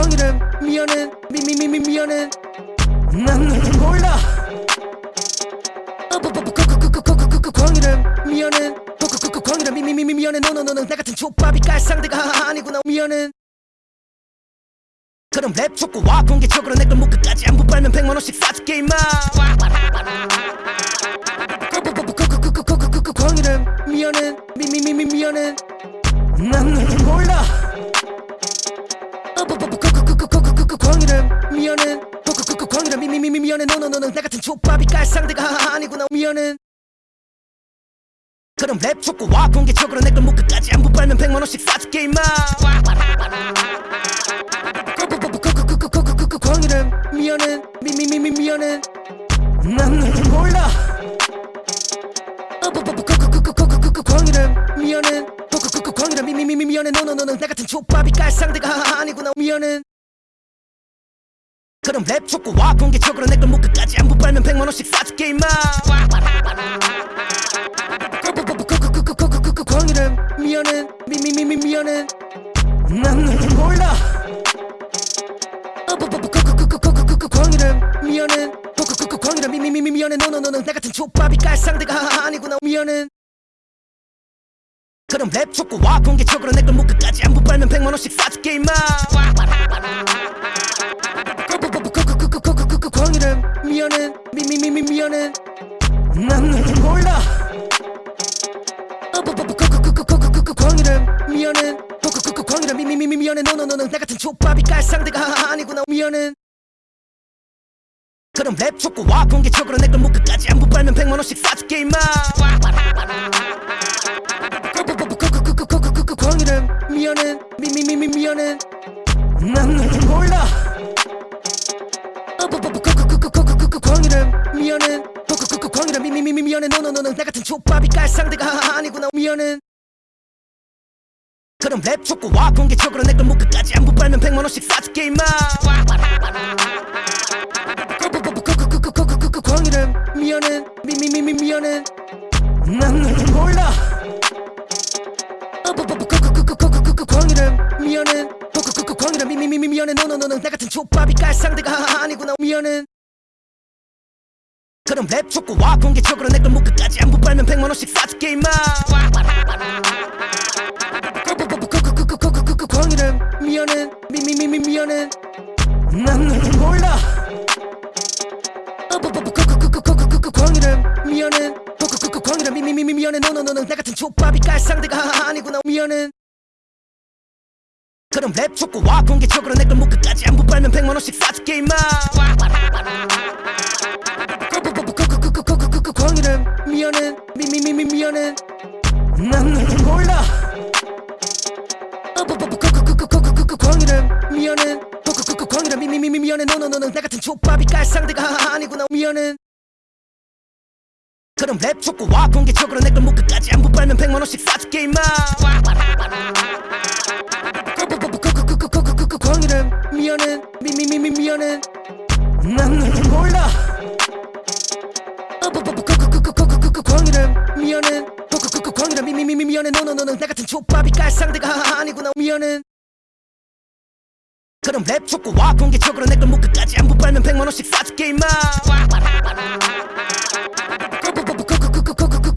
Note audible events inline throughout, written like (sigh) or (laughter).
광이래 미안해 미미미미 미안해 난 너를 몰라 광이래 미안해 광이래 미미미미 미안해 너너너는 나 같은 족밥이 깔 상대가 아니구나 미안해 그럼 랩 촉구와 공개적으로 내걸 목끝까지 안부 빨면 백만 원씩 사줄게 임마 광이래 미안해 미미미미 미안해 난 너를 몰라 광이래 미안해 광이래 미미미미 미안해 너너너는 나 같은 족밥이 깔 상대가 아니구나 미안해 그럼 랩 촉구와 공개적으로 내걸 목끝까지 안부 빨면 백만원씩 사줄게 임마 광이래 미안해 미미미미 미안해 난 너를 몰라 광이래 미안해 광이래 미미미미 미안해 너너너는 나 같은 족밥이 깔 상대가 아니구나 미안해 그럼 랩 촉구와 공개적으로 내 걸 목 끝까지 안부 빨면 백만원씩 사줄게 임마 광이래 미안해 미미미미 미안해 난 너를 몰라 광이래 미안해 광이래 미미미미 미안해 너너너는 나 같은 족밥이 깔 상대가 아니구나 미안해 그럼 랩 촉구와 공개적으로 내 걸 목 끝까지 안부 빨면 백만원씩 사줄게 임마 광이래 미안해 미미미미 미안해 난 너를 몰라 광이래 미안해 광이래 미미미미 미안해 너너너는 나 같은 족밥이 깔 상대가 아니구나 미안해 그럼 랩 촉구와 공개적으로 내걸 목끝까지 안부 빨면 백만 원씩 사줄게 임마 광이래 미안해 미미미미 미안해 난 너를 몰라 이래 미안해 광이래 미미미미 미안해 너너너는 나 같은 족밥이 깔 상대가 아니구나 미안해 그럼 랩 촉구와 공개적으로 내 걸 목끝까지 안부 빨면 백만 원씩 사줄게 임마 광이래 미안해 미미미미 미안해 난 너를 몰라 광이래 미안해 광이래 미미미미 미안해 너너너는 나 같은 족밥이 깔 상대가 아니구나 미안해 그럼 랩 촉구와 공개적으로 내걸 목끝까지 안부 빨면 백만원씩 사줄게 임마 광이래 미안해 미미미미 미안해 난 너를 몰라 광이래 미안해 광이래 미미미미 미안해 너너너는 나 같은 족밥이 깔 상대가 아니구나 미안해 그럼 랩 촉구와 공개적으로 내걸 목끝까지 안부 빨면 백만원씩 사줄게 임마 광이래 미안해 미미미미 미안해 난 너를 몰라 광이래 미안해 광이래 미미미미 미안해 너너너는 나 같은 족밥이 깔 상대가 아니구나 미안해 그럼 랩 촉구와 공개적으로 내걸 목끝까지 안부 빨면 백만원씩 사줄게 임마 광이래 미안해 미미미미 미안해 난 너를 몰라 광이래 미안해 광이래 미미미미 미안해 너너너는 나 같은 족밥이 깔 상대가 아니구나 미안해 그럼 랩 촉구와 공개적으로 내걸 목끝까지 안부 빨면 백만 원씩 사줄게 임마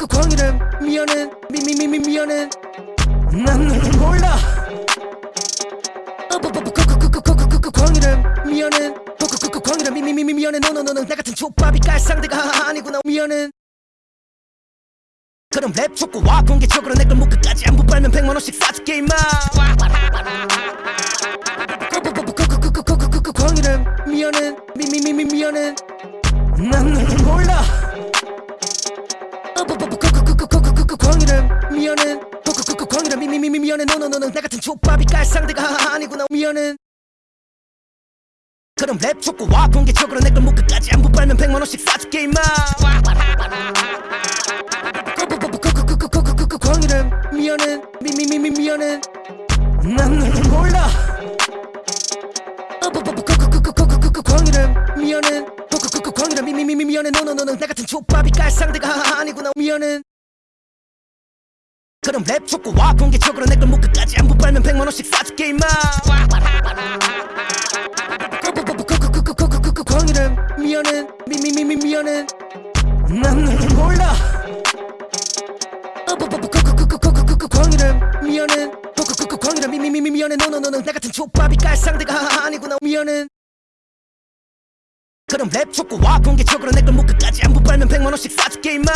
광이래 미안해 미미미미 미안해 난 너를 몰라 광이래 미안해 광이래 미미미미 미안해 너너너는 나 같은 족밥이 깔 상대가 아니구나 미안해 그럼 랩 촉구와 공개적으로 내걸 목끝까지 안부 빨면 백만 원씩 사줄게 임마 광이래 미안해 미미미미 미안해 난 너를 몰라 광이래 미안해 광이래 미미미미 미안해 너너너는 나 같은 족밥이 깔 상대가 아니구나 미안해 그럼 랩 촉구와 공개적으로 내걸 목끝까지 안부 빨면 백만 원씩 사줄게 임마 그 광일은 미연은 미미미미 미연은 난 너를 몰라 그 광일은 미연은 그 광일은 미미미미 미연은 너너너너 나 같은 족밥이 깔 상대가 아니구나 미연은 그럼 랩 줬고 와 공개적으로 내걸 목까지 안부 빨면 백만원씩 사줄게 임마 광일은 미연은 미미미미 미연은 난 너를 몰라 이름 미연은 호쿠쿠쿠 광이라 미미미미 미연은 노노노노 나 같은 초밥이 깔 상대가 하하 아니구나 미연은 그럼 랩 줬고 와 공개적으로 내걸 묶어까지 안부 빨면 백만원씩 사줄게 임마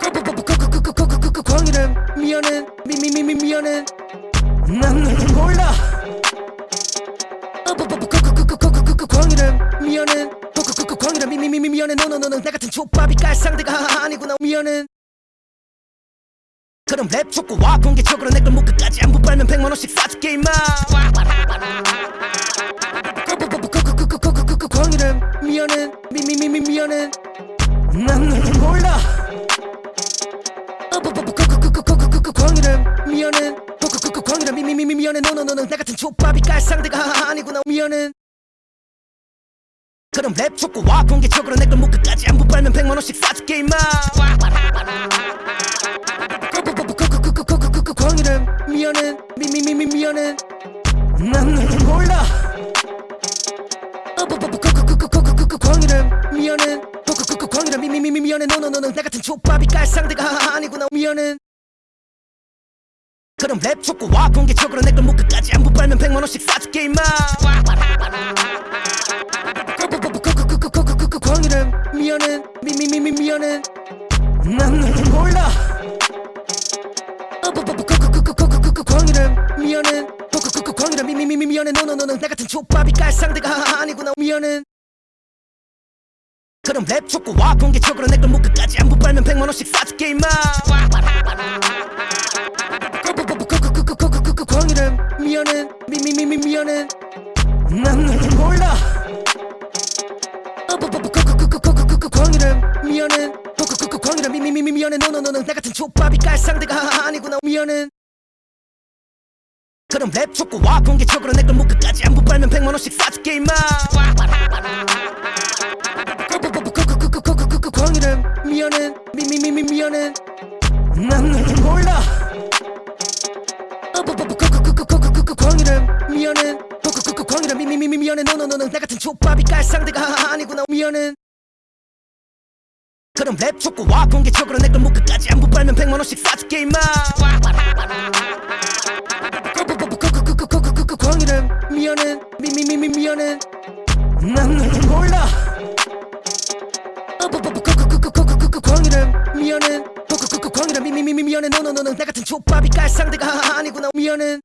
쿠쿠쿠쿠쿠쿠쿠쿠쿠쿠쿠쿠쿠 광이름 미연은 미미미미 미연은 난 너를 몰라 쿠쿠쿠쿠쿠쿠쿠쿠쿠쿠쿠 광이름 미연은 미미미미 미연해 노노노노 나 같은 족밥이 깔 상대가 아니구나 미연은 그럼 랩 촉구와 공개적으로 내걸 목끝까지 안부 빨면 백만 원씩 사줄게 임마 광이래 미안해 미미미미 미안해 난 너를 몰라 광이래 미안해 광이래 미미미미 미안해 너너너는 나 같은 족밥이 깔 상대가 아니구나 미안해 그럼 랩 촉구와 공개적으로 내걸 목끝까지 안부 빨면 백만 원씩 사줄게 임마 광이래 미안해 미미미미 미안해 난 너를 몰라 미안해 광이래 미미미미 미안해 너너너는 나 같은 족밥이 깔 상대가 아니구나 미안해 그럼 랩 촉구와 공개적으로 내 걸 목끝까지 안부 빨면 백만 원씩 사줄게 임마 광이래 미안해 미미미미 미안해 난 너를 몰라 광이래 미안해 광이래 미미미미 미안해 너너너는 나 같은 족밥이 깔 상대가 아니구나 미안해 그럼 랩 촉구와 공개적으로 내걸 목끝까지 안부 빨면 백만원씩 사줄게 임마 광이래 미안해 미미미미 미안해 난 너를 몰라 광이래 미안해 광이래 미미미미 미안해 너너너는 나 같은 족밥이 깔 상대가 아니구나 미안해 그럼 랩 촉구와 공개적으로 내걸 목끝까지 안부 빨면 백만 원씩 사줄게 임마 광이래 미안해 미미미미 미안해 난 너를 몰라 광이래 미안해 광이래 미미미미 미안해 너너너는 나 같은 족밥이 깔 상대가 아니구나 미안해 그럼 랩 촉구와. 공개적으로 내걸 목끝까지 안부 빨면 백만 원씩 사줄게 임마. 광이래 미안해 미미미미 미안해 난 너를 몰라 광이래 미안해 광이래 미미미미 미안해 너너너는 나 같은 족밥이 깔 상대가 아니구나 미안해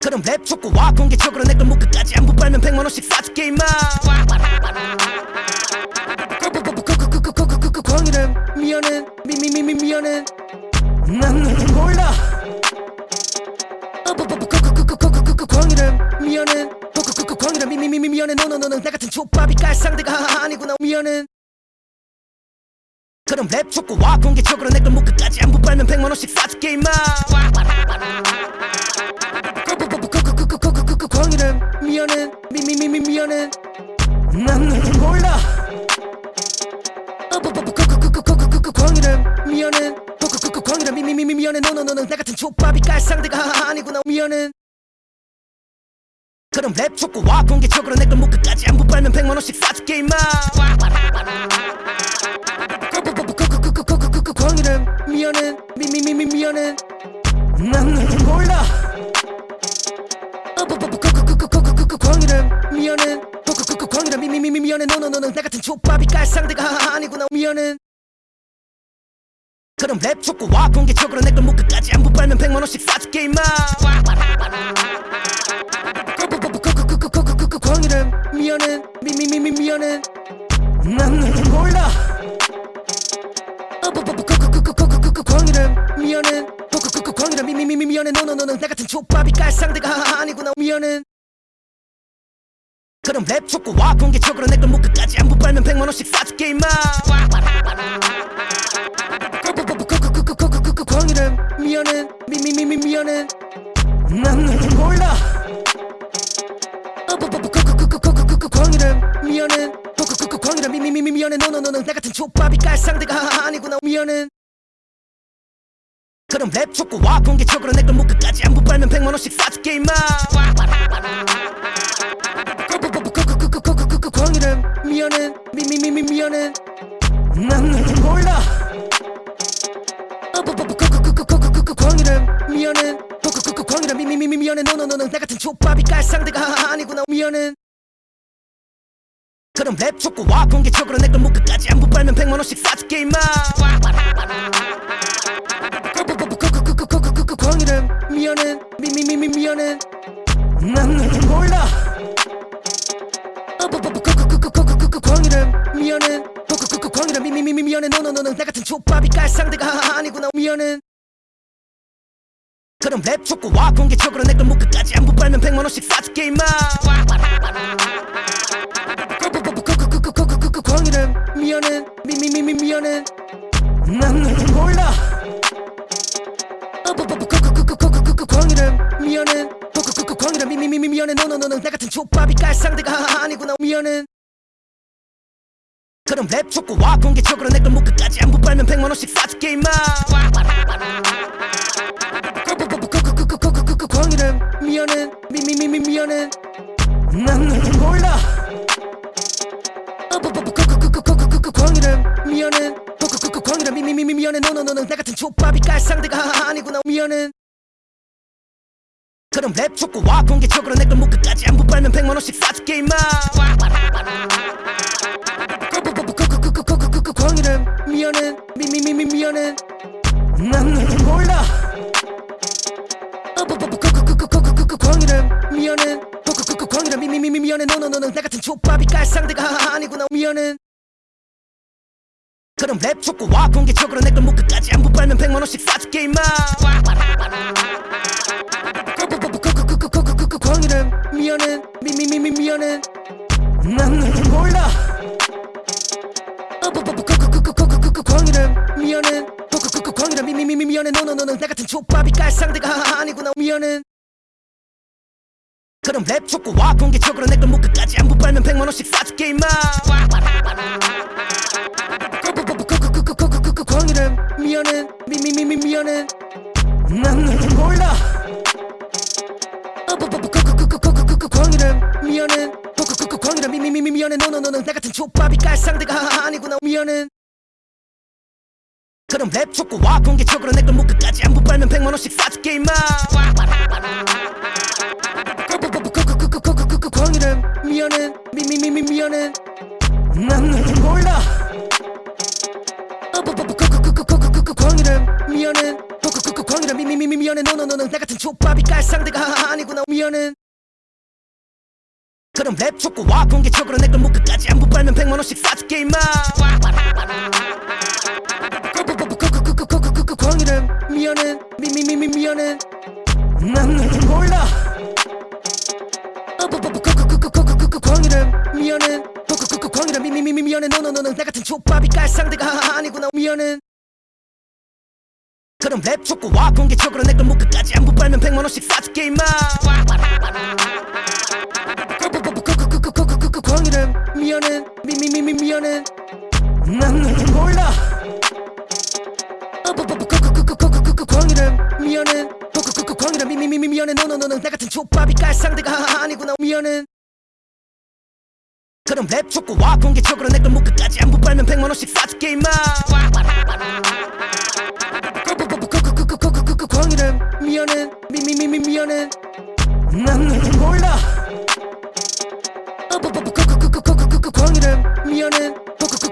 그럼 랩 촉구와 공개적으로 내걸 목끝까지 안부 빨면 백만 원씩 사줄게 임마 미안해 미미미미 미안해 난 너를 몰라 광이래 미안해 광이래 미미미미 미안해 너너너는 나 같은 족밥이 깔 상대가 아니구나 미안해 그럼 랩 촉구와 공개적으로 내걸 목끝까지 안부 빨면 백만원씩 사줄게 임마 광이래 미안해 미미미미 미안해 난 너를 몰라 이래 미안해 광이래 미미미미 미안해 너너너는 나 같은 족밥이 깔 상대가 아니구나 미안해 그럼 랩 촉구 와 공개적으로 내걸 목끝까지 안부 빨면 백만원씩 사줄게 임마 광이래 미안해 미미미미 미안해 난 너를 몰라 광이래 미안해 광이래 미미미미 미안해 너너너는 나 같은 족밥이 깔 상대가 아니구나 미안해 그럼 랩 촉구와 공개적으로 내걸 목끝까지 안부 빨면 백만 원씩 사줄게 임마 광이래 미안해 미미미미 미안해 난 너를 몰라 광이래 미안해 광이래 미미미미 미안해 너너너는 나 같은 족밥이 깔 상대가 아니구나 미안해 그럼 랩 촉구와 공개적으로 내걸 목끝까지 안부 빨면 백만 원씩 사줄게 임마 미안해 미미미미 미안해 난 너를 몰라 광이래 미안해 광이래 미미미미 미안해 너너너는 나 같은 족밥이 깔 상대가 아니구나 미안해 그럼 랩 촉구와 공개적으로 내걸 목끝까지 안부 빨면 백만 원씩 사줄게 임마 광이래 미안해 미미미미 미안해 난 너를 몰라 이래 미안해 그 광이라 미미미미 미안해 너너너너 나 같은 족밥이 깔 상대가 아니구나 미안해 그럼 랩 촉구 와 공개적으로 내걸 목 끝까지 안부 빨면 백만원씩 사줄게 임마 그 광이라 미안해 미미미미 미안해 난 너를 몰라 그 광이라 미안해 그 광이라 미미미미 미안해 너너너너 나 같은 족밥이 깔 상대가 아니구나 미안해 그럼 랩 촉구와 공개적으로 내 걸 목 끝까지 안부 빨면 백만원씩 사줄게 임마 그 광이라 미안해 미미미미 미안해 난 너를 몰라 그 미안해 그 광이라 미미미미 미안해 너너너너 나 같은 족밥이 깔 상대가 아니구나 미안해 그럼 랩 촉구와 공개적으로 내 걸 목 끝까지 안부 빨면 백만원씩 사줄게 임마 그 광이라 미안해 미미미미 미안해 난 너를 몰라 그 광이라 미안해 그 광이라 미미미미 미안해 너너너너 나 같은 족밥이 깔 상대가 아니구나 미안해 그럼 랩 촉구와 공개적으로 내걸 목 끝까지 안부 빨면 백만 원씩 사줄게 임마 그 광이라 미안해 미미미미 미안해 난 너를 몰라 그 광이라 미안해 그 광이라 미미미미 미안해 너너너너 나 같은 족밥이 깔 상대가 아니구나 미안해 그럼 랩 촉구와 공개적으로 내걸 목 끝까지 안부 빨면 백만 원씩 사줄게 임마 그 광이라 미안해 미미미미 미안해 난 너를 몰라 그 광이라 미안해 그 광이라 미미미미 미안해 너너너너 나 같은 족밥이 깔 상대가 아니구나 미안해 그럼 랩 촉구와 공개적으로 내걸 목 끝까지 안부 빨면 백만원씩 사줄게 임마. 그 광이라 미안해 미미미미 미안해. 난 너를 몰라. 미안해. 그 광이라 미미미미 미안해. 너너너너 나 같은 족밥이 깔 상대가 아니구나. 미안해. 그럼 랩 촉구와 공개적으로 내걸 목 끝까지 안부 빨면 백만원씩 사줄게 임마 그 광이라 미안해 미미미미 미안해 난 너를 몰라 그 미안해 그 광이라 미미미미 미안해 너너너너 나 같은 족밥이 깔 상대가 아니구나 미안해 그럼 랩 촉구와 공개적으로 내걸 목 끝까지 안부 빨면 백만원씩 사줄게 임마 그 광이라 미안해 미미미미 미안해 난 너를 몰라 그 광이라 미안해 그 광이라 미미미미 미안해 너너너너 나 같은 족밥이 깔 상대가 아니구나 미안해 그럼 랩 촉구와 공개적으로 내걸 목 끝까지 안부 빨면 백만 원씩 사줄게 임마 그 광이라 미안해 미미미미 미안해 난 너를 몰라 그 광이라 미안해 그 광이라 미미미미 미안해 너너너너 나 같은 족밥이 깔 상대가 아니구나 미안해 그럼 랩 촉구와 공개적으로 내걸 목 끝까지 안부 빨면 백만원씩 사줄게 임마. 그 광이라 미안해 미미미미 미안해 난 너를 몰라 미안해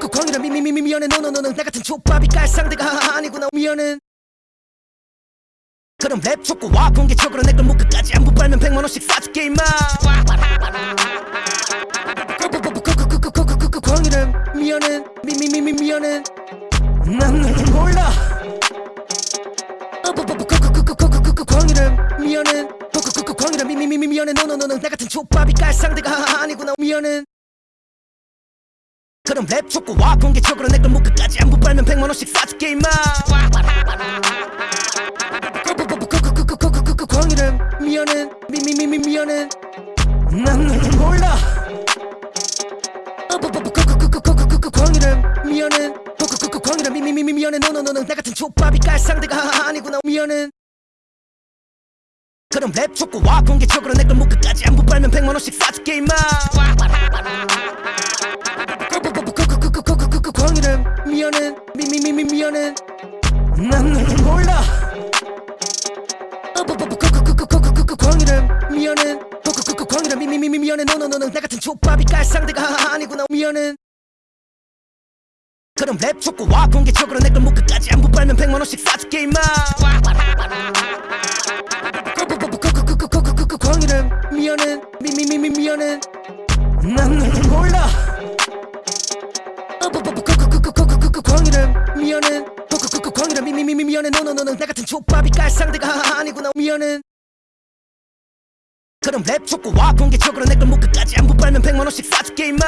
그 광이라 미미미미 미안해 너너너너 나 같은 족밥이 깔 상대가 아니구나 미안해 그럼 랩 촉구와 공개적으로 내걸 목 끝까지 안부 빨면 백만원씩 사줄게 임마 미안해 미미미미 미안해 난 너를 몰라 미안해 그 광이라 미미미미 미안해 너너너너 나 같은 족밥이 깔 상대가 아니구나 미안해 그럼 랩 촉구와 공개적으로 내걸 목 끝까지 안부 빨면 백만 원씩 사줄게 임마 그 광이라 미안해 미미미미 미안해 난 너를 몰라 그 광이라 미안해 그 광이라 미미미미 미안해 너너너너 나 같은 족밥이 깔 상대가 아니구나 미안해 그럼 랩 촉구와 공개적으로 내걸 목 끝까지 안부 빨면 백만원씩 사줄게 임마 그 광이라 미안해 미미미미 미안해 난 너를 몰라 광이름 미안해 그 광이름 미미미미 미안해 너너너는 나 같은 족밥이 깔 상대가 아니구나 미안해 그럼 랩 촉구와 공개적으로 내 걸 목 끝까지 안부 빨면 백만원씩 사줄게 임마 그 광이름 미안해 미미미미 미안해 난 몰라 그 미안해 그 광이름 미미미미 미안해 너너너는 나 같은 족밥이 깔 상대가 아니구나 미안해 그럼 랩 촉구와 공개적으로 내 걸 목 끝까지 안부 빨면 백만원씩 사줄게 임마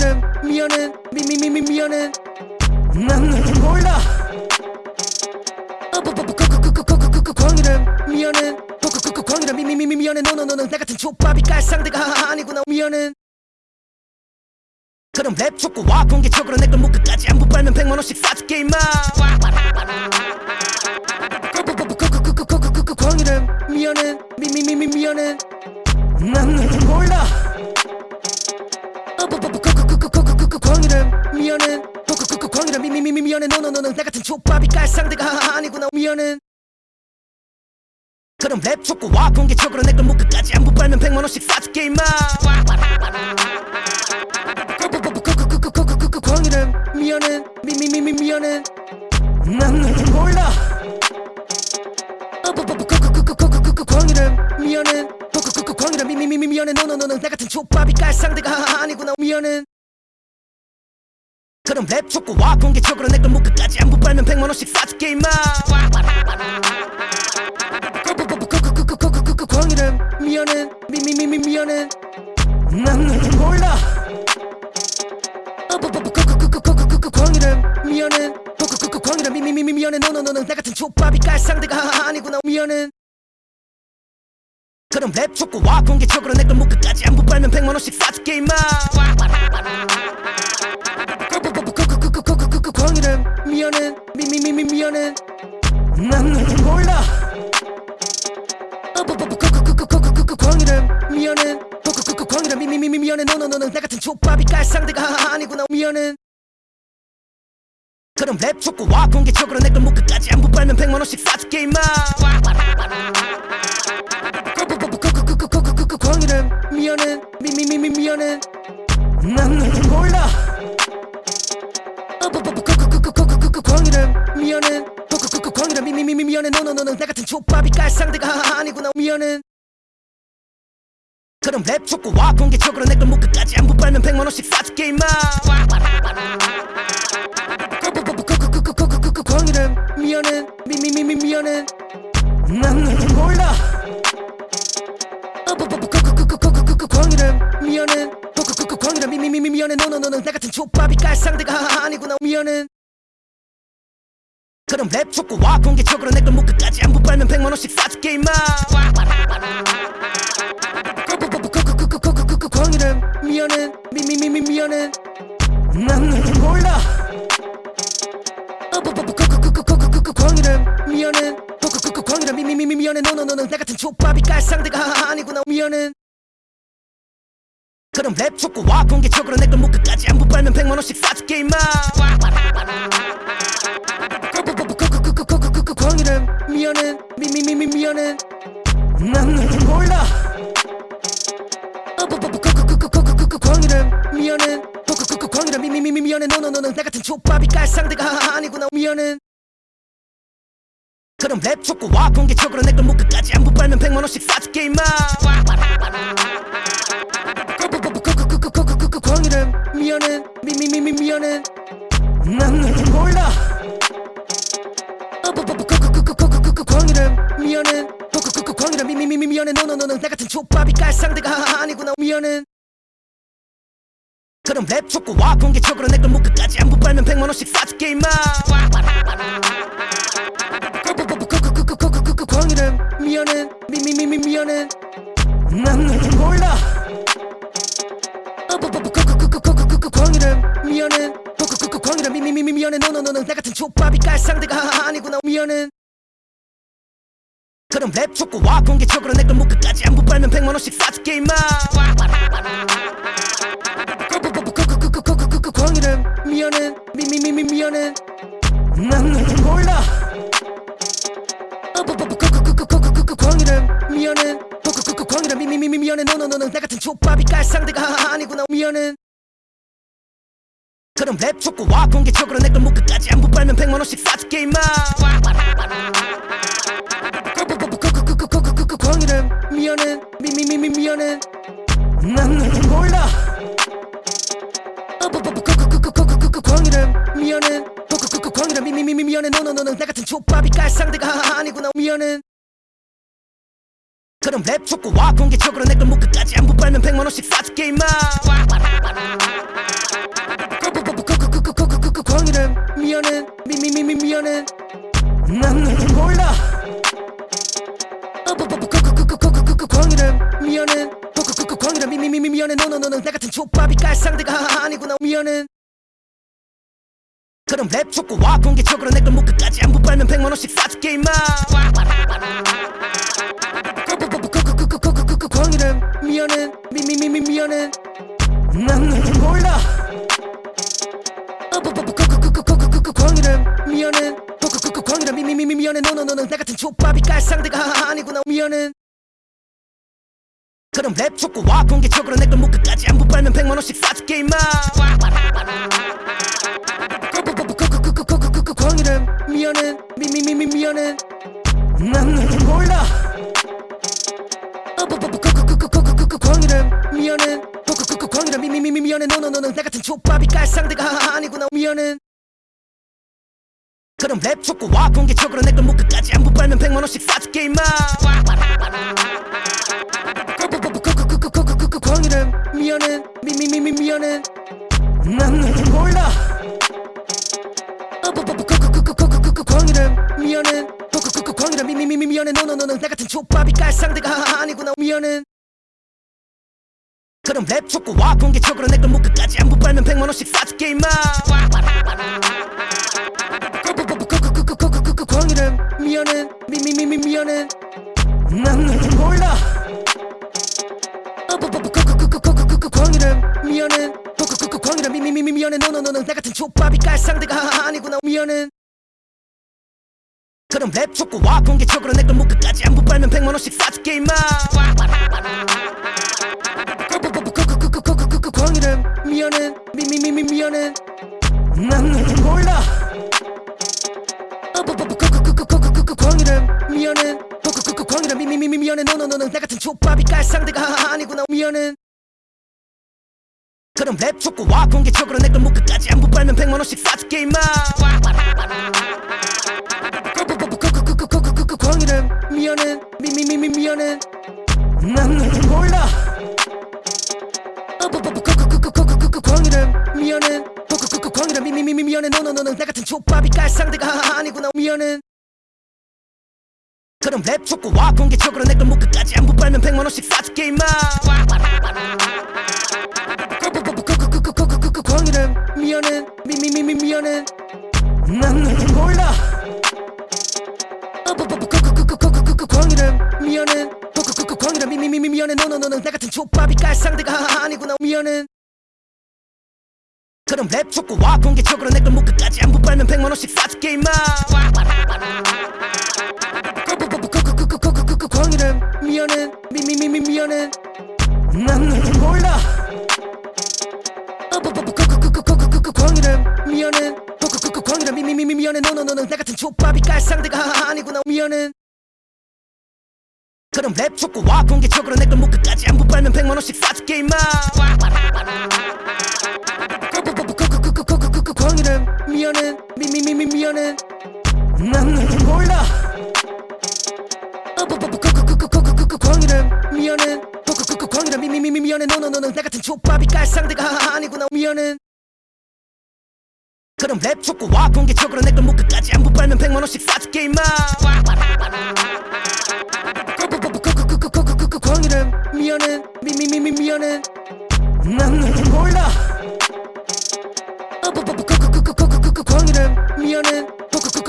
광이름 미안해 미미미미 미안해 난 너를 몰라 광이름 미안해 광이름 미미미미 미안해 너너너는 나 같은 족밥이 깔 상대가 아니구나 미안해 그럼 랩 촉구와 공개적으로 내걸 목 끝까지 안부 빨면 백만 원씩 사줄게 임마 광이름 미안해 미미미미 미안해 난 너를 몰라 광이름 미안해 광이름 미미미미 미안해 너너너는 나 같은 족밥이 깔 상대가 아니구나 미안해 그럼 랩 촉구와 공개적으로 내걸 목 끝까지 안부 빨면 백만원씩 사줄게 임마 광이름 미안해 미미미미 미안해 난 너를 몰라 미안해 광이름 미미미미 미안해 너너너는 나 같은 족밥이 깔 상대가 아니구나 미안해 그럼 랩 촉구와 공개적으로 내걸 목 끝까지 안부 빨면 백만 원씩 사줄게 임마 광이름 미안해 미미미미 미안해 난 너를 몰라 광이름 미안해 광이름 미미미미 미안해 너너너는 나 같은 족밥이 깔 상대가 아니구나 미안해 그럼 랩 촉구와 공개적으로 내걸 목 끝까지 안부 빨면 백만 원씩 사줄게 임마 광이름 미안해 미미미미 미안해 난 너를 몰라 광이름 미안해 광이름 미미미미 미안해 너너너는 나 같은 족밥이 깔 상대가 아니구나 미안해 그럼 랩 촉구와 공개적으로 내걸 목 끝까지 안부 빨면 백만원씩 사줄게 임마 광이름 미안해 미미미미 미안해 난 너를 몰라 광이름 미안해 광이름 미미미미 미안해 너너너는 나 같은 족밥이 깔 상대가 (laughs) 아니구나. 미안해 그럼 랩 촉구와. 공개적으로 내걸 목 끝까지 안부 빨면 백만 원씩 사줄게 임마. 광이름 미안해 미미미미 미안해 난 너를 몰라 광이름 미안해 광이름 미미미미 미안해 너너너는 나 같은 족밥이 깔 상대가 아니구나 미안해 그럼 랩 촉구와 공개적으로 내걸 목 끝까지 안부 빨면 백만원씩 사줄게 임마. 광이름 미안해 미미미미 미안해. 난 너를 몰라 광이름 미안해. 광이름 미미미미 미안해. 너너너는 나 같은 족밥이 깔 상대가 아니구나. 미안해. 그럼 랩 촉구와 공개적으로 내걸 목 끝까지 안부 빨면 백만원씩 사줄게 임마. 광 이름 미안해 미미미미 미안해 난 너를 몰라 광 이름 미안해 광이름 미미미미 미안해 너너너는 나 같은 족밥이 깔 상대가 아니구나 미안해 그럼 랩 촉구와 공개적으로 내걸 목 끝까지 안부 빨면 백만원씩 사줄게 임마 광이름 미안해 미미미미 미안해 난 너를 몰라 광이름 미안해 광이름 미미미미 미안해 너너너는 나 같은 족밥이 깔 상대가 아니구나 미안해 그럼 랩 촉구와 공개적으로 내걸 목 끝까지 안부 빨면 백만 원씩 사줄게 임마 광이름 미안해 미미미미 미안해 난 너를 몰라 광이름 미안해 광이름 미미미미 미안해 너너너는 나 같은 족밥이 깔 상대가 아니구나 미안해 그럼 랩 축구 와 공개적으로 내걸 묶어까지 안부 빨면 백만원씩 사줄게 임마 광이름 미연은 미미미미 미연은 난 너를 몰라 광이름 미연은 광이름 미미미미 미연은 너너너너 나 같은 족밥이 깔 상대가 아니구나 미연은 그럼 랩 축구 와 공개적으로 내걸 묶어까지 안부 팔면 백만원씩 사줄게 임마 이래 미안해 미미미미 미안해 난 너를 몰라 광이래 미안해 광이래 미미미미 미안해 너너너는 나 같은 족밥이 깔 상대가 아니구나 미안해 그럼 랩 촉구와 공개적으로 내걸 목 끝까지 안부 빨면 백만 원씩 사줄게 임마 광이래 미안해 미미미미 미안해 난 너를 몰라 이래 미안해 광이래 미미미미 미안해 너너너는 나 같은 족밥이 깔 상대가 아니구나 미안해 그럼 랩 촉구와 공개적으로 내걸 목 끝까지 안부 빨면 백만원씩 사줄게 임마 광이래 미안해 미미미미 미안해 난 너를 몰라 광이래 미안해 광이래 미미미미 미안해 너너너는 나 같은 족밥이 깔 상대가 아니구나 미안해 그럼 랩 촉구와 공개적으로 내걸 목 끝까지 안부 빨면 백만원씩 사줄게 임마 광이래 미안해 미미미미 미안해 난 너를 몰라 광이래 미안해 광이래 미미미미 미안해 너너너는 나 같은 족밥이 깔 상대가 아니구나 미안해 그럼 랩 촉구와 공개적으로 내걸 목 끝까지 안부 빨면 백만원씩 사줄게 임마 광이래 미안해 미미미미 미안해 난 너를 몰라 광이래 미안해 광이래 미미미미 미안해 너너너는 나 같은 족밥이 깔 상대가 아니구나 미안해 그럼 랩 촉구와 공개적으로 내걸 목 끝까지 안부 빨면 백만 원씩 사줄게 임마 광이래 미안해 미미미미 미안해 난 너를 몰라 광이래 미안해 광이래 미미미미 미안해 너너너는 나 같은 족밥이 깔 상대가 아니구나 미안해 그럼 랩 촉구와 공개적으로 내걸 목 끝까지 안부 빨면 백만원씩 사줄게 임마 광이래 미안해 미미미미 미안해 난 너를 몰라 광이래 미안해 광이래 미미미미 미안해 너너너는 나 같은 족밥이 깔 상대가 아니구나 미안해 그럼 랩 촉구와 공개적으로 내걸 목 끝까지 안부 빨면 백만원씩 사줄게 임마 광이래 미안해 미미미미 미안해 난 너를 몰라 광이래 미안해 광이래 미미미미 미안해 너너너는 나 같은 족밥이 깔 상대가 아니구나 미안해 그럼 랩 촉구와 공개적으로 내걸 목 끝까지 안부 빨면 백만원씩 사줄게 임마 광이래 미안해 미미미미 미안해 난 몰라 광이래 미안해 광이래 미미미미 미안해 너너너는 나 같은 족밥이 깔 상대가 아니구나 미안해 그럼 랩 촉구와 공개적으로 내걸 목 끝까지 안부 빨면 백만원씩 사줄게 임마 광이래 미안해 미미미미 미안해 난 너를 몰라 광이래 미안해 광이래 미미미미 미안해 너너너는 나 같은 족밥이 깔 상대가 아니구나 미안해 그럼 랩 촉구와 공개적으로 내 걸 목 끝까지 안부 빨면 백만 원씩 사줄게 임마 광이래 미안해 미미미미 미안해 난 너를 몰라 광이래 미안해 광이래 미미미미 미안해 너너너는 나 같은 족밥이 깔 상대가 아니구나 미안해 그럼 랩 촉구와 공개적으로 내걸 목 끝까지 안부 빨면 백만원씩 사줄게 임마 광이래 미안해 미미미미 미안해 난 너를 몰라 광이래 미안해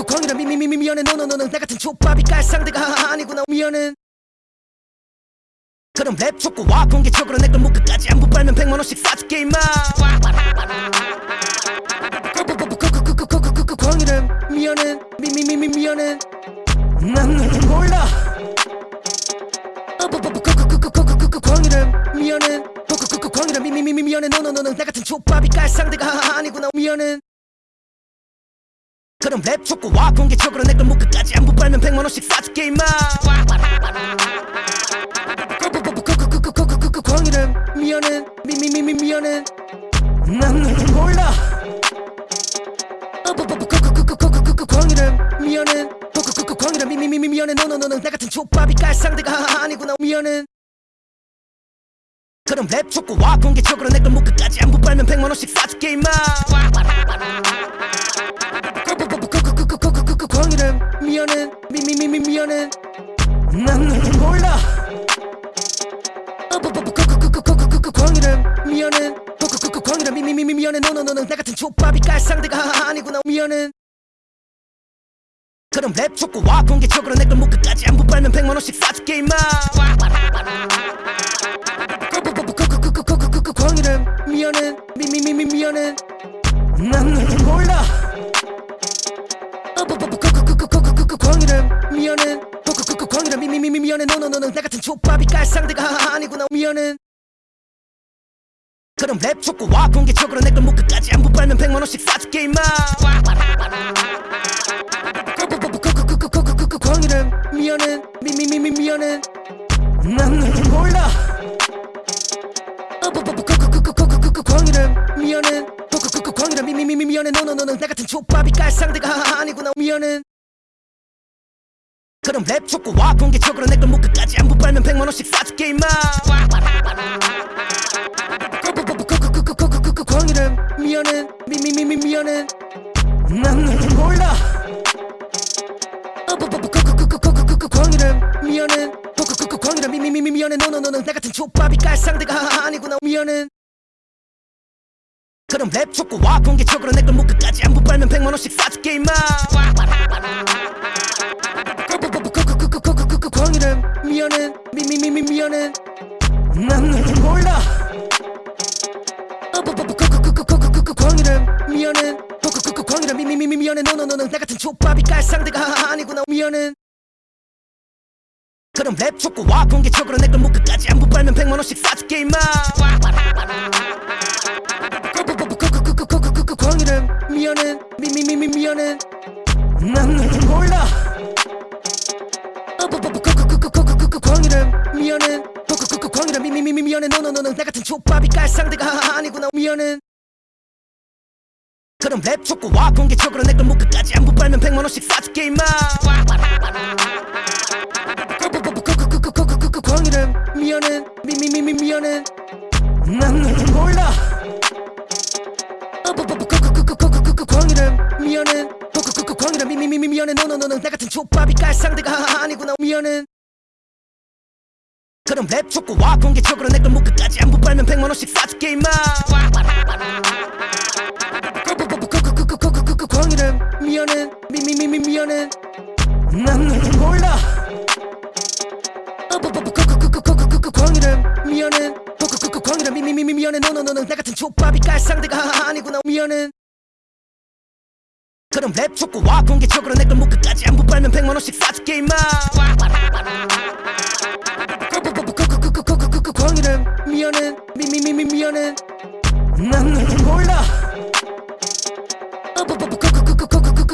광이래 미미미미 미안해 너너너는 나 같은 족밥이 깔 상대가 아니구나 미안해 그럼 랩 촉구와 공개적으로 내걸 목 끝까지 안부 빨면 백만원씩 사줄게 임마 광이래 미안해 미미미미 미안해 난 너를 몰라 광이래 미안해 그 광이라 미미미미 미안해 너너너는 나 같은 족밥이 깔 상대가 아니구나 미안해 그럼 랩 촉구와 공개적으로 내걸 목 끝까지 안부 빨면 백만원씩 사줄게 임마 그 광이라 미안해 미미미미 미안해 난 너를 몰라 미안해 그 광이라 미미미미 미안해 너너너는 나 같은 족밥이 깔 상대가 아니구나 미안해 그럼 랩 촉구와 공개적으로 내걸 목 끝까지 안부 빨면 백만 원씩 사줄게 임마 광이라 미안해 미미미미 미안해 난 몰라 광이라 미안해 광이라 미미미미 미안해 너너너는 나 같은 족밥이 깔 상대가 아니구나 미안해 그럼 랩 촉구와 공개적으로 내걸 목 끝까지 안부 빨면 백만 원씩 사줄게 임마 광이라 미안해 미미미미 미안해 난 너를 몰라 광이라 미안해 광이라 미미미미 미안해 너너너는 나 같은 족밥이 깔 상대가 아니구나 미안해 그럼 랩 촉구와 공개적으로 내걸 목 끝까지 안부 빨면 백만 원씩 사줄게 임마 광이라 미안해 미미미미 미안해 난 너를 몰라 광이라 미안해 광이라 미미미미 미안해 너너너는 나 같은 족밥이 깔 상대가 아니구나 미안해 그럼 랩 촉구와 공개적으로 내걸 목 끝까지 안부 빨면 백만 원씩 사줄게 임마 광이라 미안해 미미미미 미안해 난 너를 몰라 이라 미안해 광이라 미미미미 미안해 너너너는 나 같은 족밥이 깔 상대가 아니구나 미안해 그럼 랩 촉구와 공개적으로 내걸 목 끝까지 안부 빨면 백만 원씩 사줄게 임마 광이라 미안해 미미미미 미안해 난 몰라 광이라 미안해 광이라 미미미미 미안해 너너너는 나 같은 족밥이 깔 상대가 아니구나 미안해 그럼 랩 촉구와 공개적으로 내걸 목 끝까지 안부 빨면 백만원씩 사줄게 임마 광이라 미안해 미미미미 미안해 난 너를 몰라 광이라 미안해 광이라 미미미미 미안해 너너너는 나 같은 족밥이 깔 상대가 아니구나 미안해 그럼 랩 촉구와 공개적으로 내걸 목 끝까지 안부 빨면 백만원씩 사줄게 임마 광이라 미안해 미미미미 미안해 난 너를 몰라 광이라 미안해 광이라 미미미미 미안해 너너너는 나 같은 족밥이 깔 상대가 아니구나 미안해 그럼 랩 촉구와 공개적으로 내걸 목 끝까지 안부 빨면 백만 원씩 사줄게 임마 광이라 미안해 미미미미 미안해 난 너를 몰라 미미미미 미안해 너너너는 나 같은 족밥이 깔 상대가 아니구나 미안해 그럼 랩 촉구와 공개적으로 내걸 목 끝까지 안부 빨면 백만 원씩 사줄게 임마 광이라 미안해 미미미미 미안해 난 너를 몰라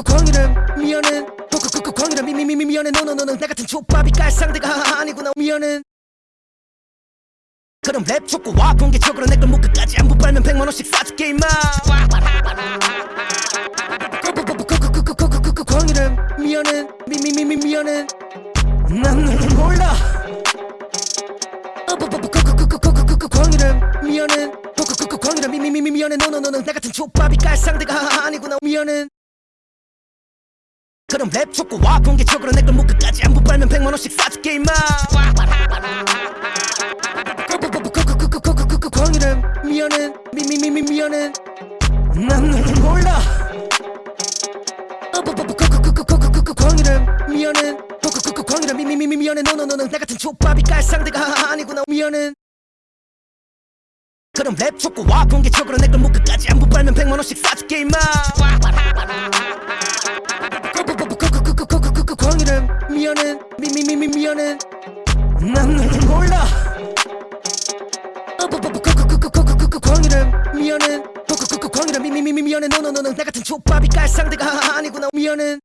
광이라 미안해 광이라 미미미미 미안해 너너너는 나 같은 족밥이 깔 상대가 아니구나 미안해 그럼 랩 촉구와. 공개적으로 내걸 목 끝까지 안부 빨면 백만원씩 사줄게 임마. 광이라 미안해 미미미미 미안해 난 너를 몰라. 광이라 미안해 광이라 미미미미 미안해 너너너는 나 같은 족밥이 깔 상대가 아니구나. 미안해 그럼 랩 촉구와. 공개적으로 내걸 목 끝까지 안부 빨면 백만원씩 사줄게 임마 미안해 미미미미 미안해 난 너를 몰라 광이라 미안해 광이라 미미미미 미안해 너너너는 나 같은 족밥이 깔 상대가 아니구나 미안해 그럼 랩 촉구와 공개적으로 내걸 목 끝까지 안부 빨면 백만원씩 사줄게 임마 광이라 미안해 미미미미 미안해 난 너를 몰라 광이름 미안해 그 광이름 미미미미 미안해 너너너는 나 같은 족밥이 깔 상대가 아니구나 미안해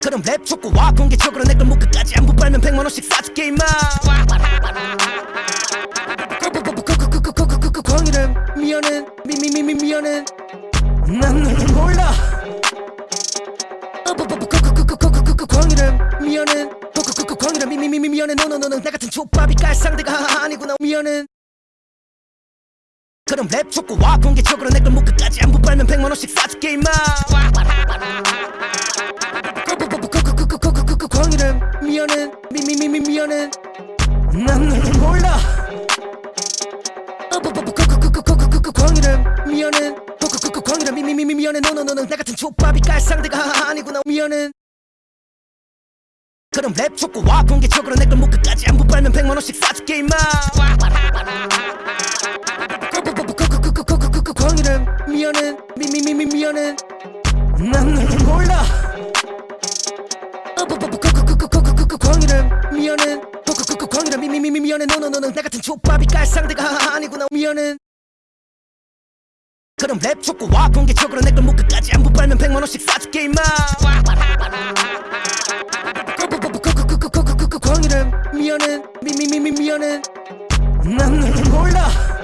그럼 랩 촉구와 공개적으로 내걸 목 끝까지 안부 빨면 백만 원씩 사줄게 임마 광이름 미안해 미미미미 미안해 난 너를 몰라 광이름 미안해 광이름 미미미미 미안해 너너너는 나 같은 족밥이 깔 상대가 아니구나 미안해 그럼 랩 촉구와 공개적으로 내걸 목 끝까지 안부 빨면 백만 원씩 사줄게 임마 광이름 미안해 미미미미 미안해 난 너를 몰라 광이름 미안해 광이름 미미미미 미안해 너너너는 나 같은 족밥이 깔 상대가 아니구나 미안해 그럼 랩 촉구와 공개적으로 내걸 목 끝까지 안부 빨면 백만 원씩 사줄게 임마 광이름 미안해 미미미미 미안해 난 너를 몰라 광이름 미안해 광이름 미미미미 미안해 너너너는 나 같은 족밥이 깔 상대가 아니구나 미안해 그럼 랩 촉구와 공개적으로 내걸 목 끝까지 안부 빨면 백만 원씩 사줄게 임마 광이름 미안해 미미미미 미안해 난 너를 몰라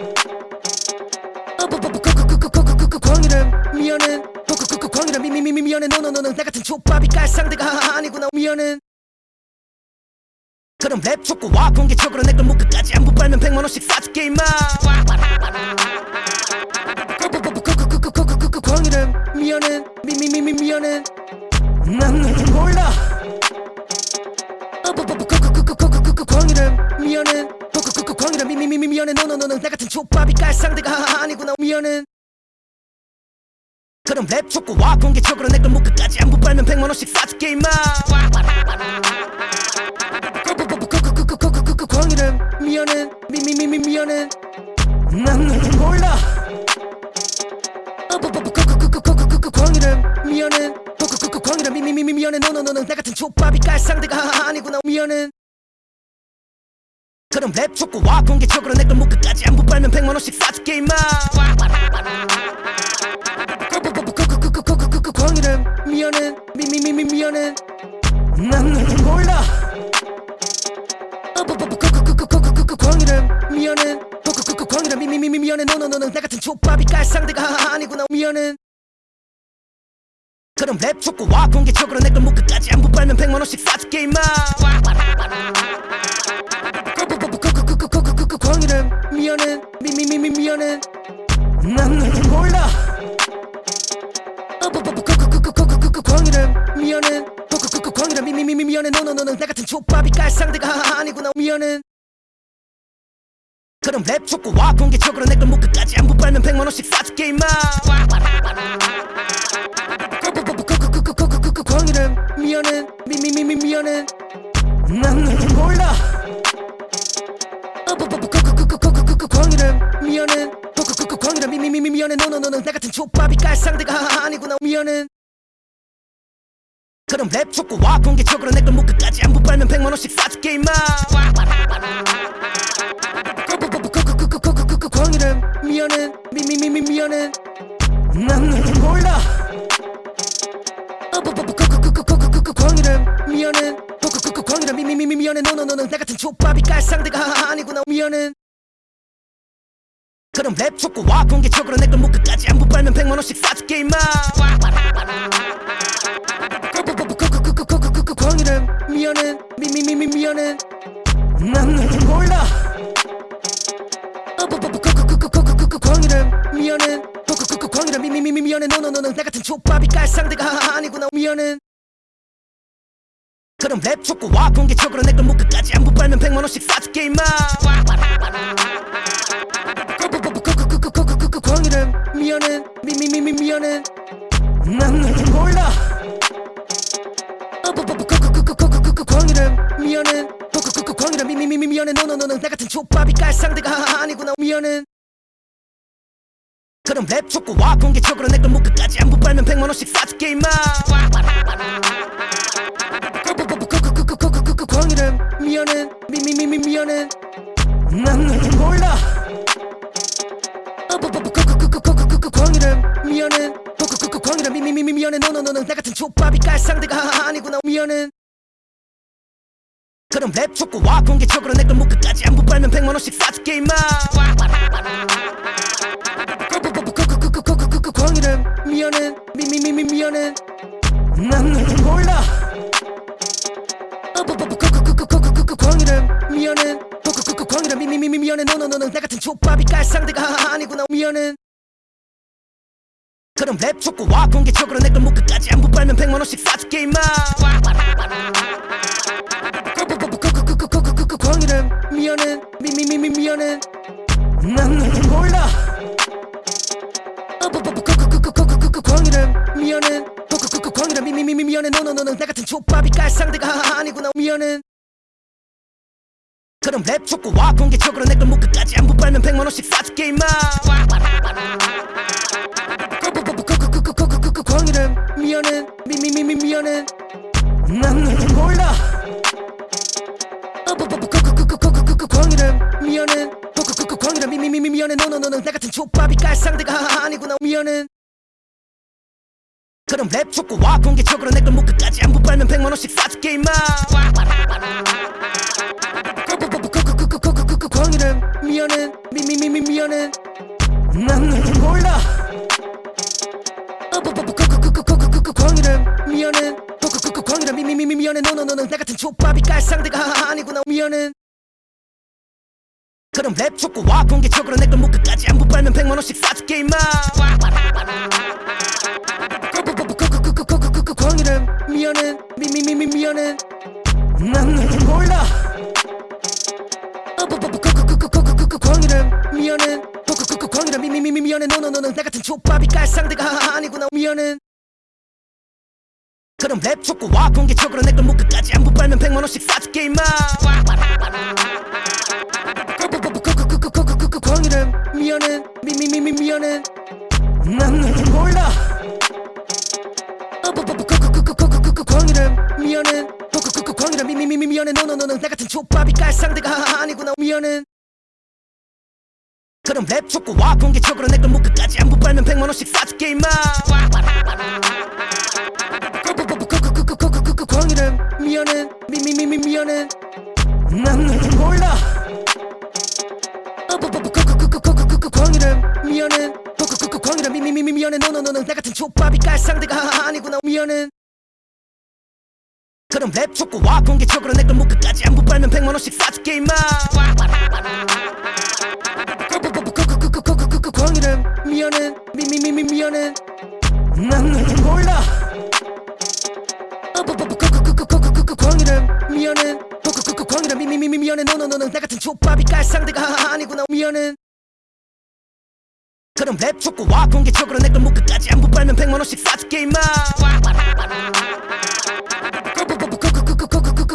광이름 미안해 광이름 미미미미 미안해 너너너는 나 같은 족밥이 깔 상대가 아니구나 미안해 그럼 랩 촉구와 공개적으로 내걸 목 끝까지 안부 빨면 백만원씩 사줄게 임마 광이름 미안해 미미미미 미안해 난 너를 몰라 광이름 미안해 광이름 미미미미 미안해 너너너는 나 같은 족밥이 깔 상대가 아니구나 미안해 그럼 랩 촉구와 공개적으로 내걸 목 끝까지 안부 빨면 백만 원씩 사줄게 임마 광이름 미안해 미미미미 미안해 난 너를 몰라 광이름 미안해 광이름 미미미미 미안해 너너너는 나 같은 족밥이 깔 상대가 아니구나 미안해 그럼 랩 촉구와 공개적으로 내걸 목 끝까지 안부 빨면 백만원씩 사줄게 임마. 광이름. 미안해. 미미미미 미안해. 난 너를 몰라. 광이름. 미안해. 광이름. 미미미미 미안해. 너너너는 나 같은 족밥이 깔 상대가 아니구나. 미안해. 그럼 랩 촉구와 공개적으로 내걸 목 끝까지 안부 빨면 백만원씩 사줄게 임마 광이름 미안해 미미미미 미안해 난 너를 몰라 광이름 미안해 광이름 미미미미 미안해 너너너는 나 같은 족밥이 깔 상대가 아니구나 미안해 그럼 랩 촉구와 공개적으로 내걸 목 끝까지 안부 빨면 백만원씩 사줄게 임마 광이름 미안해 미미미미 미안해 난 너를 몰라 광이름 미안해 광이름 미미미미 미안해 너너너는 나 같은 족밥이 깔 상대가 아니구나 미안해 그럼 랩 촉구와 공개적으로 내걸 목 끝까지 안부 빨면 백만 원씩 사줄게 임마 광이름 미안해 미미미미 미안해 난 너를 몰라 광이름 미안해 광이름 미미미미 미안해 너너너는 나 같은 족밥이 깔 상대가 아니구나 미안해 그럼 랩 촉구와. 공개적으로 내걸 목 끝까지 안부 빨면 백만원씩 사줄게 임마. 광이름 미안해 미미미미 미안해 난 너를 몰라 광이름 미안해 광이름 미미미미 미안해 너너너는 나 같은 족밥이 깔 상대가 아니구나 미안해 그럼 랩 촉구와 공개적으로 내걸 목 끝까지 안부 빨면 백만원씩 사줄게 임마 광이름 미안해 미미미미 미안해 난 너를 몰라 광이름 미안해 광이름 미미미미 미안해 너너너는 나 같은 족밥이 깔 상대가 아니구나 미안해 그럼 랩 촉구와 공개적으로 내걸 목 끝까지 안부 빨면 백만 원씩 사줄게 임마 광이름 미안해 미미미미 미안해 난 너를 몰라 광이름 미연은 호크크크 이름 미미미미 미연은 노노노노 나 같은 족밥이 깔 상대가 아니구나 미연은 그럼 랩 축구 와 공개적으로 내걸 묶어까지 안부 빨면 백만원씩 싸줄게 임마 크크크크크크크크크크크크 광이름 미연은 미미미미 미연은 난 너를 몰라 크크크크크크크크크크 광이름 미연은 크크크크 광이름 미미미미 미연은 노노노노 나 같은 족밥이 깔 상대가 하하 아니구나 미연은 그럼 랩 촉구와 공개적으로 내걸 목끝까지 안부 빨면 백만 원씩 사줄게 임마 광이래 미안해 미미미미 미안해 난 너를 몰라 광이래 미안해 광이래 미미미미 미안해 너너너너 나 같은 족밥이 깔 상대가 아니구나 미안해 그럼 랩 촉구와 공개적으로 내걸 목끝까지 안부 빨면 백만 원씩 사줄게 임마 미안해 미미미미 미안해 난 너를 몰라 광이래 미안해 광이래 미미미미 미안해 너너너너 나 같은 족밥이 깔 상대가 아니구나 미안해 그럼 랩 촉구와 공개적으로 내걸 목끝까지 안부 빨면 백만 원씩 사줄게 임마 광이래 미안해 미미미미 미안해 난 너를 몰라 광이래 미안해 광이래 미미미미 미안해 너너너너 나 같은 족밥이 깔 상대가 아니구나 미안해 그럼 랩 촉구와 공개적으로 내걸 목끝까지 안부 빨면 백만원씩 사줄게 임마 광이래 미안해 미미미미 미안해 난 너를 몰라 광이래 미안해 광이래 미미미미 미안해 너너너너 나 같은 족밥이 깔 상대가 아니구나 미안해 그럼 랩 촉구와 공개적으로 내걸 목끝까지 안부 빨면 백만원씩 사줄게 임마 광이래 미안해 미미미미 미안해 난 너를 몰라 광이래 미안해 광이래 미미미미 미안해 너너너너 나 같은 족밥이 깔 상대가 아니구나 미안해 그럼 랩 촉구와 공개적으로 내걸 목끝까지 안부 빨면 백만원씩 사줄게 임마 광이래 미안해 미미미미 미안해 난 너를 몰라 광이래 미안해 광이래 미미미미 미안해 너너너너 나 같은 족밥이 깔 상대가 아니구나 미안해 그럼 랩 촉구와 공개적으로 내걸 목끝까지 안부 빨면 백만원씩 사줄게 임마 광이래 미안해 미미미미 미안해 난 너를 몰라 광이래 미안해 광이래 미미미미 미안해 너너너너 나 같은 족밥이 깔 상대가 아니구나. 미안해 그럼 랩 촉구와. 공개적으로 내걸 목끝까지 안부 빨면 백만 원씩 사줄게 임마.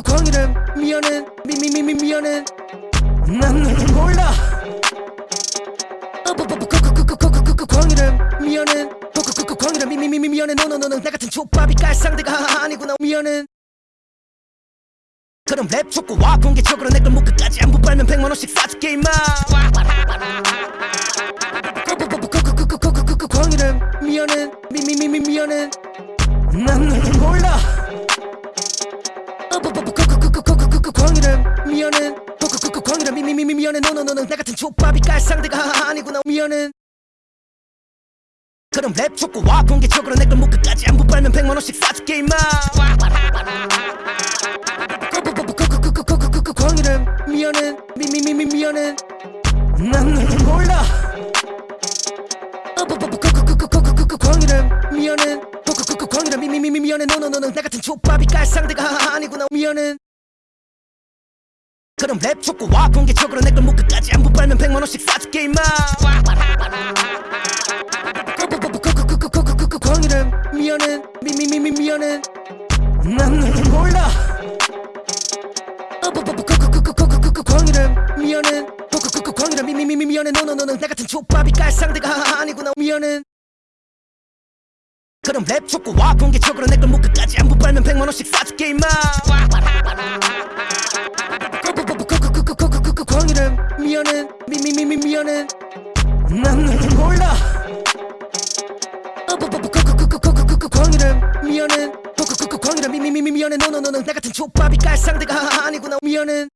광이래 미안해 미미미미 미안해 난 너를 몰라 광이래 미안해 광이래 미미미미 미안해 너너너너 나 같은 족밥이 깔 상대가 아니구나 미안해 그럼 랩 촉구와 공개적으로 내걸 목끝까지 안부 빨면 백만원씩 사줄게 임마. 광이래 미안해 미미미미 미안해 난 너를 몰라 광이래 미안해 광이래 미미미미 미안해 너너너너 나 같은 족밥이 깔 상대가 아니구나 미안해 그럼 랩 촉구와 공개적으로 내걸 목끝까지 안부 빨면 백만원씩 사줄게 임마 광이래 미안해 미미미미 미안해 난 너를 몰라 광이래 미안해 광이래 미미미미 미안해 너너너너 나 같은 족밥이 깔 상대가 아니구나 미안해 그럼 랩 촉구 와 공개적으로 내걸 목끝까지 안부 빨면 백만원씩 사줄게 임마 광이래 미안해 미미미미 미안해 난 몰라 광이래 미안해 광이래 미미미미 미안해 너너너너 나 같은 족밥이 깔 상대가 아니구나 미안해 그럼 랩 촉구와. 공개적으로 내걸 목끝까지 안부 빨면 백만원씩 사줄게 임마. 광이래 미안해 미미미미 미안해 난 너를 몰라. 광이래 미안해 광이래 미미미 미미미미미미미 미안해 너너너는 나 같은 족밥이 깔 상대가 아니구나 미안해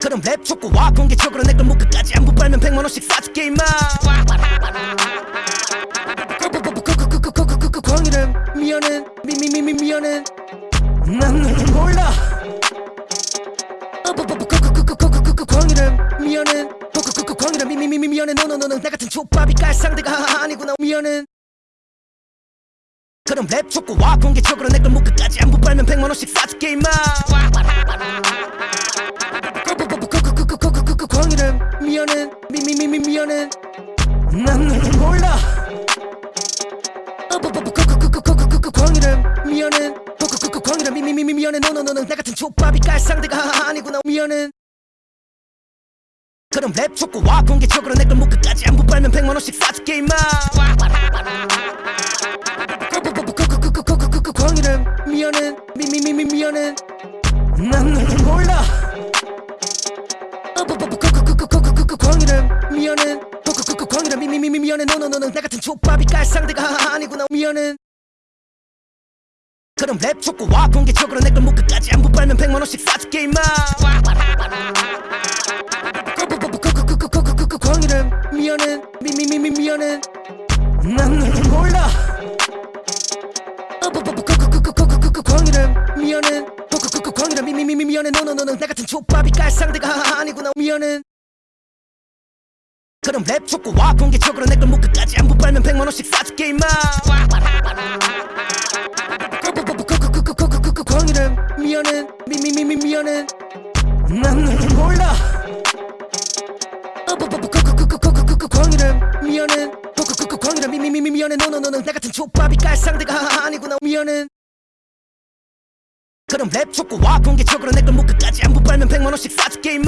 그럼 랩 촉구와. 공개적으로 내걸 목 끝까지 안부 빨면 백만 원씩 사줄게 임마. 광이래 미안해 미미미미 미안해 난 너를 몰라 광이래 미안해 광이래 미미미미 미안해 너너너는 나 같은 족밥이 깔 상대가 아니구나 미안해 그럼 랩 촉구와 공개적으로 내걸 목 끝까지 안부 빨면 백만 원씩 사줄게 임마 미안해 미미미미 미안해 난 너를 몰라 광이래 미안해 광이래 미미미미 미안해 너너너는 나 같은 족밥이 깔 상대가 아니구나 미안해 그럼 랩 촉구와 공개적으로 내걸 목 끝까지 안부 빨면 백만 원씩 사줄게 임마 광이래 미안해 미미미미 미안해 난 너를 몰라 광이래 미안해 광이래 미미미미 미안해 너너너는 나 같은 족밥이 깔 상대가 아니구나 미안해 그럼 랩 촉구 와 공개적으로 내걸 목 끝까지 안부 빨면 백만원씩 사줄게 임마 광이래 미안해 미미미미 미안해 난 너를 몰라 광이래 미안해 광이래 미미미미 미안해 너너너는 나 같은 족밥이 깔 상대가 아니구나 미안해 그럼 랩 촉구와 공개적으로 내걸 목 끝까지 안부 빨면 백만 원씩 사줄게 임마 광이래 미안해 미미미미 미안해 난 너를 몰라 광이래 미안해 광이래 미미미미 미안해 너너너는 나 같은 족밥이 깔 상대가 아니구나 미안해 그럼 랩 촉구와 공개적으로 내걸 목 끝까지 안부 빨면 백만 원씩 사줄게 임마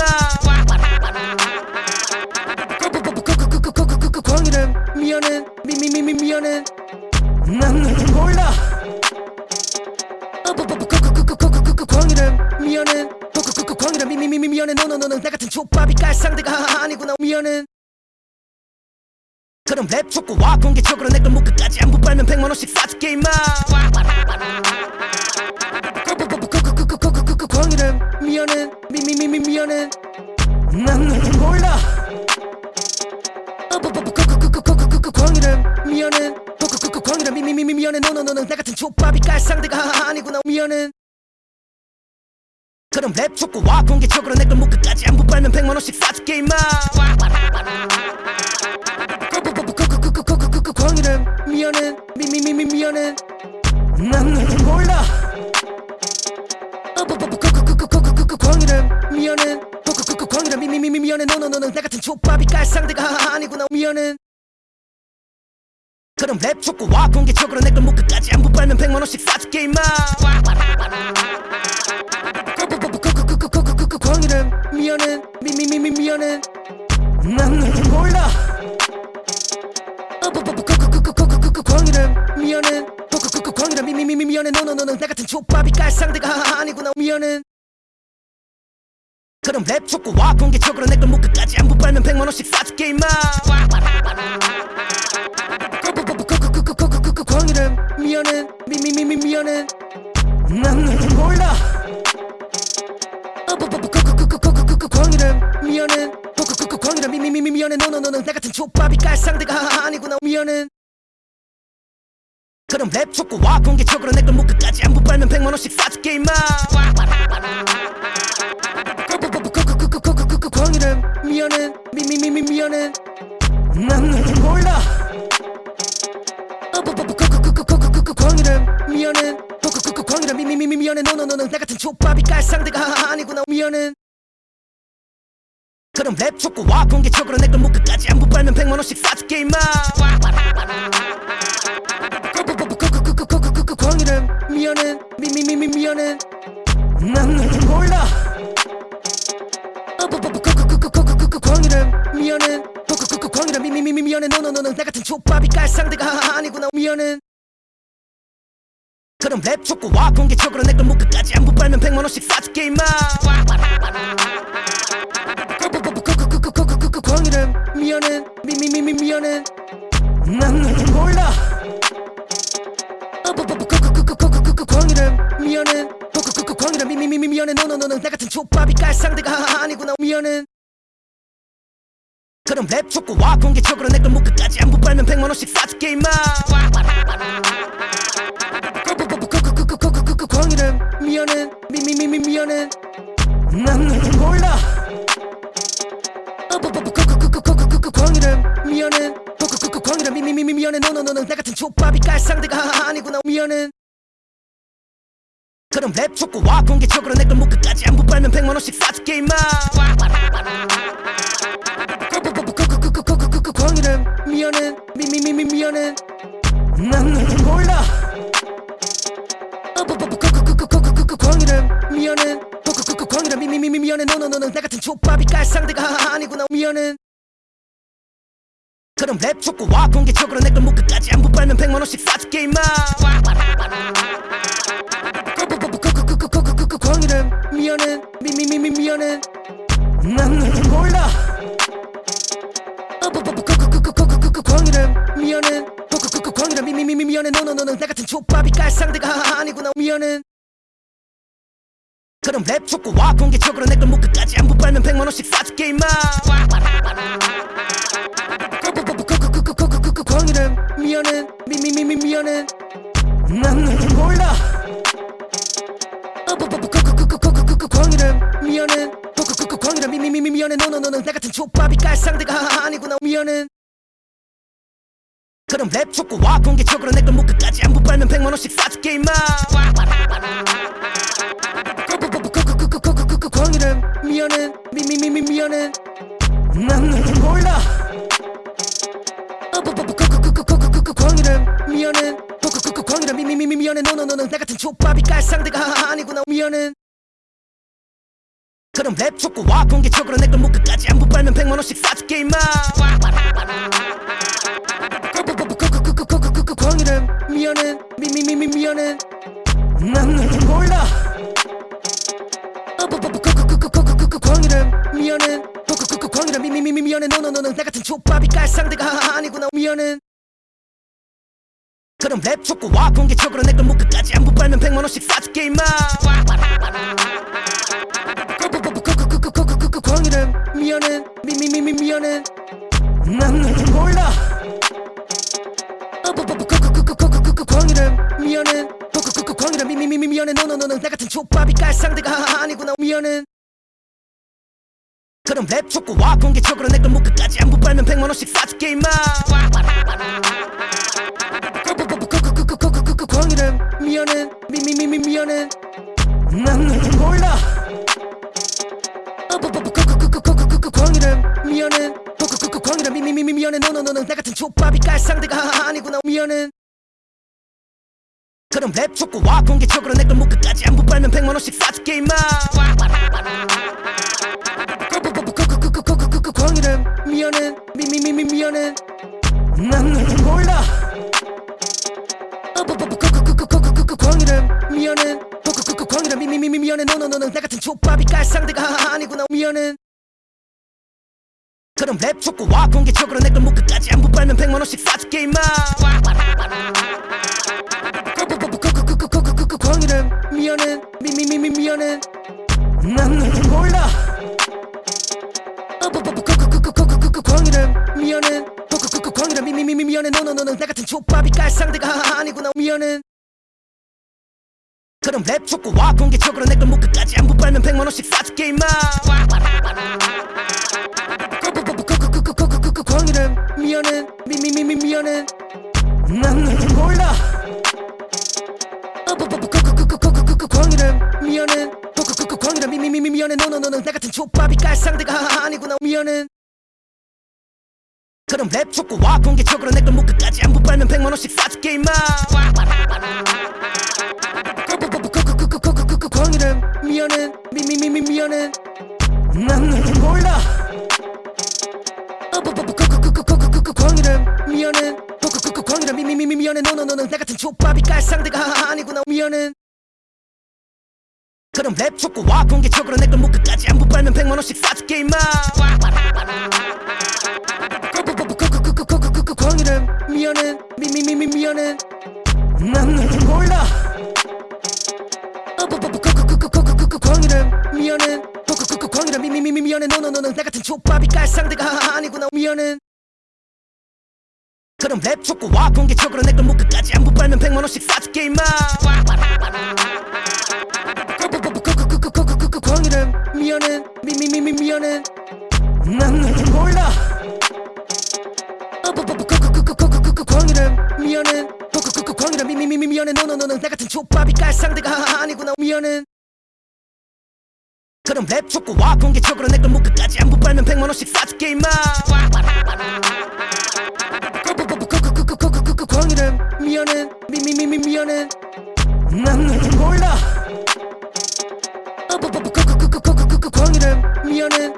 미안해 미미미미 미안해 난 너를 몰라 광이래 미안해 광이래 미미미미 미안해 너너너는 나 같은 족밥이 깔 상대가 아니구나 미안해 그럼 랩 촉구와 공개적으로 내걸 목 끝까지 안부 빨면 백만 원씩 사줄게 임마 광이래 미안해 미미미미 미안해 난 너를 몰라 광이래 미안해 광이래 미미미미 미안해 너너너는 나 같은 족밥이 깔 상대가 아니구나 미안해 그럼 랩 촉구와 공개적으로 내걸 목 끝까지 안부 빨면 백만원씩 사줄게 임마 광이래 미안해 미미미미 미안해 난 너를 몰라 광이래 미안해 광이래 미미미미 미안해 너너너는 나 같은 족밥이 깔 상대가 아니구나 미안해 그럼 랩 촉구와 공개적으로 내걸 목 끝까지 안부 빨면 백만원씩 사줄게 임마 광이래 미안해 미미미미 미안해 난 너를 몰라 광이래 미안해 광이래 미미미미 미안해 너너너는 나 같은 족밥이 깔 상대가 아니구나 미안해 그럼 랩 촉구와 공개적으로 내걸 목 끝까지 안부 빨면 백만원씩 사줄게 임마 미안해 미미미미 미안해 난 너를 몰라 광이래 미안해 광이래 미미미미 미안해 너너너는 나 같은 족밥이 깔 상대가 아니구나 미안해 그럼 랩 촉구와 공개적으로 내걸 목 끝까지 안부 빨면 백만원씩 사줄게 임마 광이래 미안해 미미미미 미안해 난 너를 몰라 광이래 미안해 광이래 미미미미 미안해 너너너는 나 같은 족밥이 깔 상대가 아니구나 미안해 그럼 랩 촉구와 공개적으로 내 걸 목 끝까지 안부 빨면 백만 원씩 사줄게 임마. 광이래 미안해 미미미미 미안해 난 너를 몰라 광이래 미안해 광이래 미미미미 미안해 너너너는 나 같은 족밥이 깔 상대가 아니구나 미안해 그럼 랩 촉구와 공개적으로 내걸 목 끝까지 안부 빨면 백만원씩 사줄게 임마 광이래 미안해 미미미미 미안해 난 너를 몰라 광이래 미안해 그 광이래 미미미미 미안해 너너너는 나 같은 족밥이 깔 상대가 아니구나 미안해 그럼 랩 촉구와 공개적으로 내걸 목 끝까지 안부 빨면 백만원씩 사줄게 임마 그 광이래 미안해 미미미미 미안해 난 몰라 그 미안해 그 광이래 미미미미 미안해 너너너는 나 같은 족밥이 깔 상대가 아니구나 미안해 그럼 랩 촉구와 공개적으로 내걸 목 끝까지 안부 빨면 백만원씩 사줄게 임마 미안해 그럼 랩 촉구와 공개적으로 내걸 목 끝까지 안부 빨면 백만 원씩 사줄게 임마 광이래 미안해 미미미미 미안해 난 너를 몰라 광이래 미안해 광이래 미미미미 미안해 너너너는 나 같은 족밥이 깔 상대가 아니구나 미안해 그럼 랩 촉구와 공개적으로 내걸 목 끝까지 안부 빨면 백만 원씩 사줄게 임마 광이래 미안해 미미미미 미안해 난 너를 몰라 광이래 미안해 광이래 미미미미 미안해 너너너는 나 같은 족밥이 깔 상대가 아니구나 미안해 그럼 랩 촉구와 공개적으로 내걸 목 끝까지 안부 빨면 백만 원씩 사줄게 임마 광이래 미안해 미미미미 미안해 난 너를 몰라 광이래 미안해 광이래 미미미미 미안해 너너너는 나 같은 족밥이 깔 상대가 아니구나 미안해 그럼 랩 촉구와 공개적으로 내걸 목 끝까지 안부 빨면 백만 원씩 사줄게 임마 광이래 미안해 미미미미 미안해 난 너를 몰라 광이래 미안해 광이래 미미미미 미안해 너너너는 나 같은 족밥이 깔 상대가 아니구나 미안해 그럼 랩 촉구와 공개적으로 내걸 목 끝까지 안부 빨면 백만원씩 사줄게 임마 광이래 미안해 미미미미 미안해 난 너를 몰라 광이래 미안해 광이래 미미미미 미안해 너너너는 나 같은 족밥이 깔 상대가 아니구나 미안해 그럼 랩 촉구와 공개적으로 내걸 목 끝까지 안부 빨면 백만 원씩 사줄게 임마 광이래 미안해 미미미미 미안해 난 너를 몰라 광이래 미안해 광이래 미미미미 미안해 너너너는 나 같은 족밥이 깔 상대가 아니구나 미안해 그럼 랩 촉구와 공개적으로 내걸 목 끝까지 안부 빨면 백만 원씩 사줄게 임마 광이래 미안해 미미미미 미안해 난 너를 몰라 광이래 미안해 광이래 미미미미 미안해 너너너는 나 같은 족밥이 깔 상대가 아니구나 미안해 그럼 랩 촉구와 공개적으로 내걸 목 끝까지 안부 빨면 백만 원씩 사줄게 임마 광이래 미안해 미미미미 미안해 난 너를 몰라 광이래 미안해 광이래 미미미미 미안해 너너너는 나 같은 족밥이 깔 상대가 아니구나 미안해 그럼 랩 촉구와 공개적으로 내 걸 목 끝까지 안부 빨면 백만 원씩 사줄게 임마 광이래 미안해 미미미미 미안해 난 너를 몰라 광이래 미안해 광이래 미미미미 미안해 너너너는 나 같은 족밥이 깔 상대가 아니구나 미안해 그럼 랩 촉구와 공개적으로 내걸 목 끝까지 안부 빨면 백만원씩 사줄게 임마 광이래 미안해 미미미미 미안해 난 너를 몰라 광이래 미안해 광이래 미미미미 미안해 너너너는 나 같은 족밥이 깔 상대가 아니구나 미안해 그럼 랩 촉구와 공개적으로 내걸 목 끝까지 안부 빨면 백만원씩 사줄게 임마 광이래 미안해 미미미미 미안해 난 너를 몰라 광이름 미안해 그 광이름 미미미 미안해 너너너는 나 같은 족밥이 깔 상대가 아니구나 미안해 그럼 랩 촉구와 공개적으로 내걸 목끝까지 안부 빨면 백만원씩 사줄게 임마 그 광이름 미안해 미미미미 미안해 난 너를 몰라 광이름 미안해 그 광이름 미미미 미안해 너너너는 나 같은 족밥이 깔 상대가 아니구나 미안해 그럼 랩 촉구와 공개적으로 내걸 목끝까지 안부 빨면 백만 원씩 사줄게 임마 광이름 미안해 미미미미 미안해 난 너를 몰라 광이름 미안해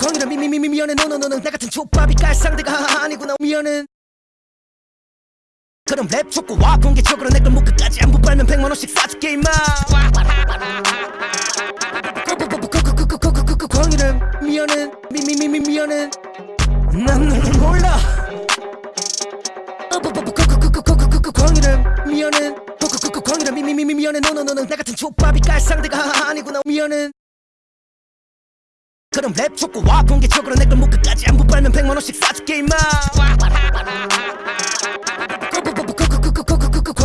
광이름 미미미미 미안해 너너너는 나 같은 족밥이 깔 상대가 아니구나 미안해 그럼 랩 촉구와 공개적으로 내걸 목끝까지 안부 빨면 백만원씩 사줄게 임마 광이름 미안해 미미미미 미안해 난 너를 몰라 광이름 미안해 광이름 미미미미 미안해 너너너는 나 같은 족밥이 깔 상대가 아니구나 미안해 그럼 랩 촉구와 공개적으로 내걸 목끝까지 안부 빨면 백만원씩 사줄게 임마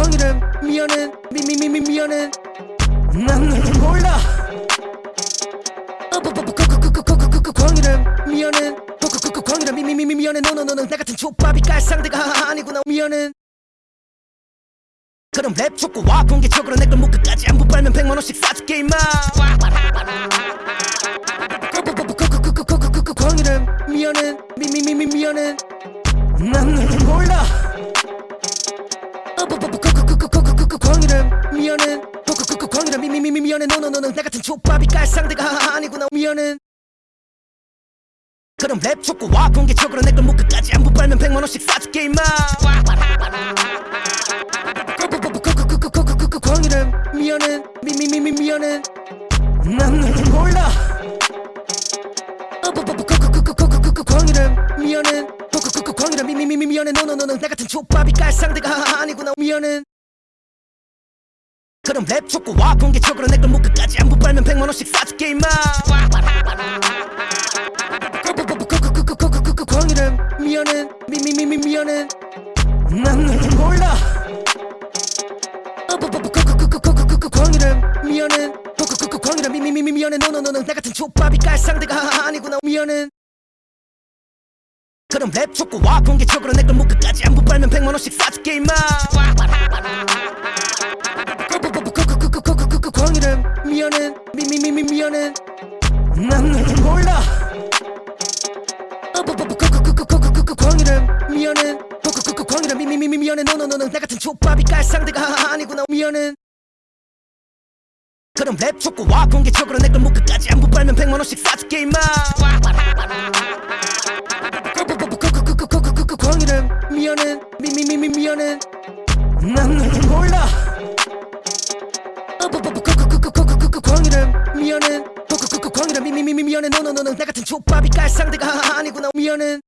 광이름 미안해 미미미미 미안해 난 너를 몰라 광이름 미안해 광이름 미미미미 미안해 너너너는 나 같은 족밥이 깔 상대가 아니구나 미안해 그럼 랩 촉구와 공개적으로 내걸 목끝까지 안부 빨면 백만원씩 사줄게 임마 광이름 미안해 미미미미 미안해 난 너를 몰라 미미미미 미안해 너너 너는 나 같은 족밥이 깔 상대가 아니구나 미안해 그럼 랩 촉구와 공개 적으로 내걸 목끝까지 안부 빨면 백만 원씩 사줄게 임마 광이름 미안해 미미미미 미안해 난 너를 몰라 광이름 미안해 광이름 미미미미 미안해 너너 너는 나 같은 족밥이 깔 상대가 아니구나 미안해 그럼 랩 촉구와. 공개적으로 내걸 목끝까지 안부 빨면 백만 원씩 사줄게 임마. 광이름 미안해 미미미미 미안해 난 너를 몰라 광이름 미안해 광이름 미미미미 미안해 너너너는 나 같은 족밥이 깔 상대가 아니구나 미안해 그럼 랩 촉구와 공개적으로 내걸 목끝까지 안부 빨면 백만 원씩 사줄게 임마 광이름 미안해 미미미미 미안해 난 너를 몰라 광이름 미안해 광이름 미미미미 미안해 너너너는 나 같은 족밥이 깔 상대가 아니구나 미안해 그럼 랩 촉구와 공개적으로 내 걸 목끝까지 안부 빨면 백만 원씩 사줄게 임마 광이름 미안해 미미미미 미안해 난 너를 몰라 광이름 미안해 광이름 미미미미 미안해 너너너는 나 같은 족밥이 깔 상대가 아니구나 미안해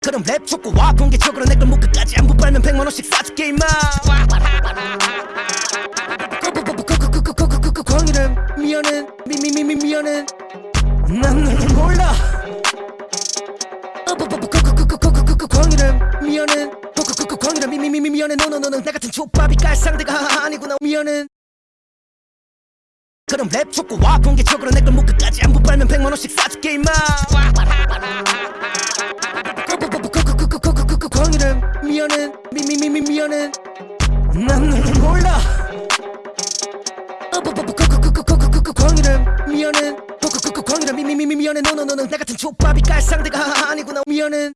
그럼 랩 촉구와 공개적으로 내걸 목끝까지 안부 빨면 백만원씩 사줄게 임마 광이름 미안해 미미미미 미안해 난 너를 몰라 광이름 미안해 광이름 미미미미 미안해 너너너는 나 같은 족밥이 깔 상대가 아니구나 미안해 그럼 랩 촉구와 공개적으로 내걸 목끝까지 안부 빨면 백만 원씩 사줄게 임마 광이름 미안해 미미미미 미안해 난 너를 몰라 광이름 미안해 광이름 미미미미 미안해 너너너는 나 같은 족밥이 깔 상대가 아니구나 미안해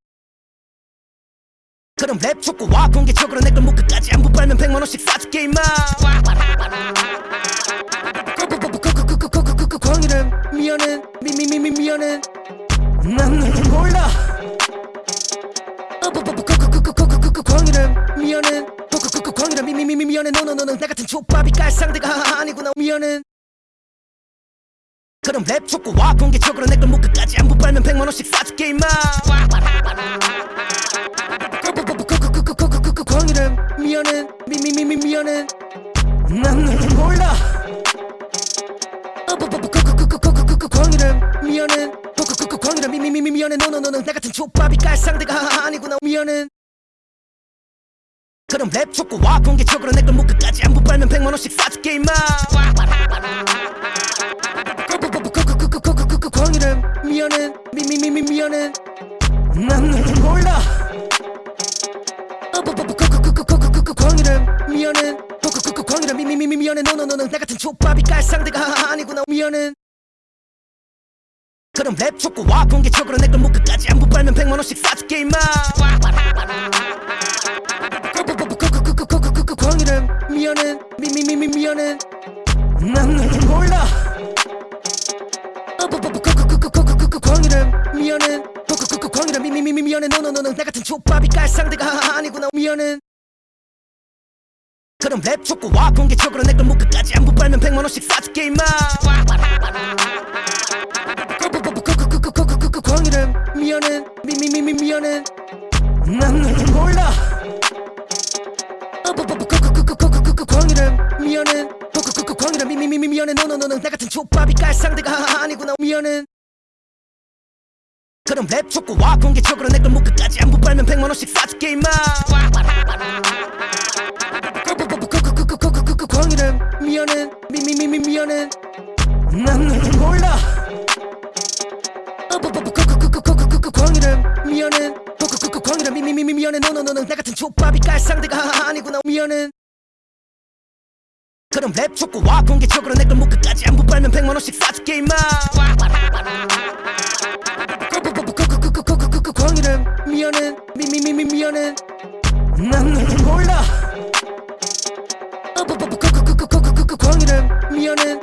그럼 랩 촉구와 공개적으로 내걸 목끝까지 안부 빨면 백만 원씩 사줄게 임마 광이름 미안해 미미미미 미안해 난 너를 몰라 광이름 미안해 광이름 미미미미 미안해 너너너는 나 같은 족밥이 깔 상대가 아니구나 미안해 그럼 랩 촉구와 공개적으로 내걸 목끝까지 안부 빨면 백만 원씩 사줄게 임마 광이름 미안해 미미미미 미안해 난 너를 몰라 광이름 미안해 그 광이름 미미미미 미안해 너너너는 나 같은 족밥이 깔 상대가 아니구나 미안해 그럼 랩 촉구와 공개적으로 내걸 목끝까지 안부 빨면 백만원씩 사줄게 임마 그 광이름 미안해 미미미미 미안해 난 너를 몰라 그 광이름 미안해 그 광이름 미미미미 미안해 너너너는 나 같은 족밥이 깔 상대가 아니구나 미안해 그럼 랩 촉구와 공개적으로 내걸 목끝까지 안부 빨면 백만원씩 사줄게 임마 광이름 미안해 미미미미 미안해 난 너를 몰라 광이름 미안해 광이름 미미미미 미안해 너너너는 나 같은 족밥이 깔 상대가 아니구나 미안해 그럼 랩 촉구와 공개적으로 내걸 목끝까지 안부 빨면 백만원씩 사줄게 임마 광이름 미안해 미미미미 미안해 난 너를 몰라 광이름 미안해 광이름 미미미미 미안해 너너너는 나 같은 족밥이 깔 상대가 아니구나 미안해 그럼 랩 촉구 와 공개적으로 내걸 목끝까지 안부 빨면 백만원씩 사줄게 임마 광이름 미안해 미미미미 미안해 난 너를 몰라 광이름 미안해 광이름 미미미미 미안해 너너너는 나 같은 족밥이 깔 상대가 아니구나 미안해 그럼 랩 촉구와 공개적으로 내걸 목끝까지 안부 빨면 백만 원씩 사줄게 임마 광이름 미안해 미미미미 미안해 난 너를 몰라 광이름 미안해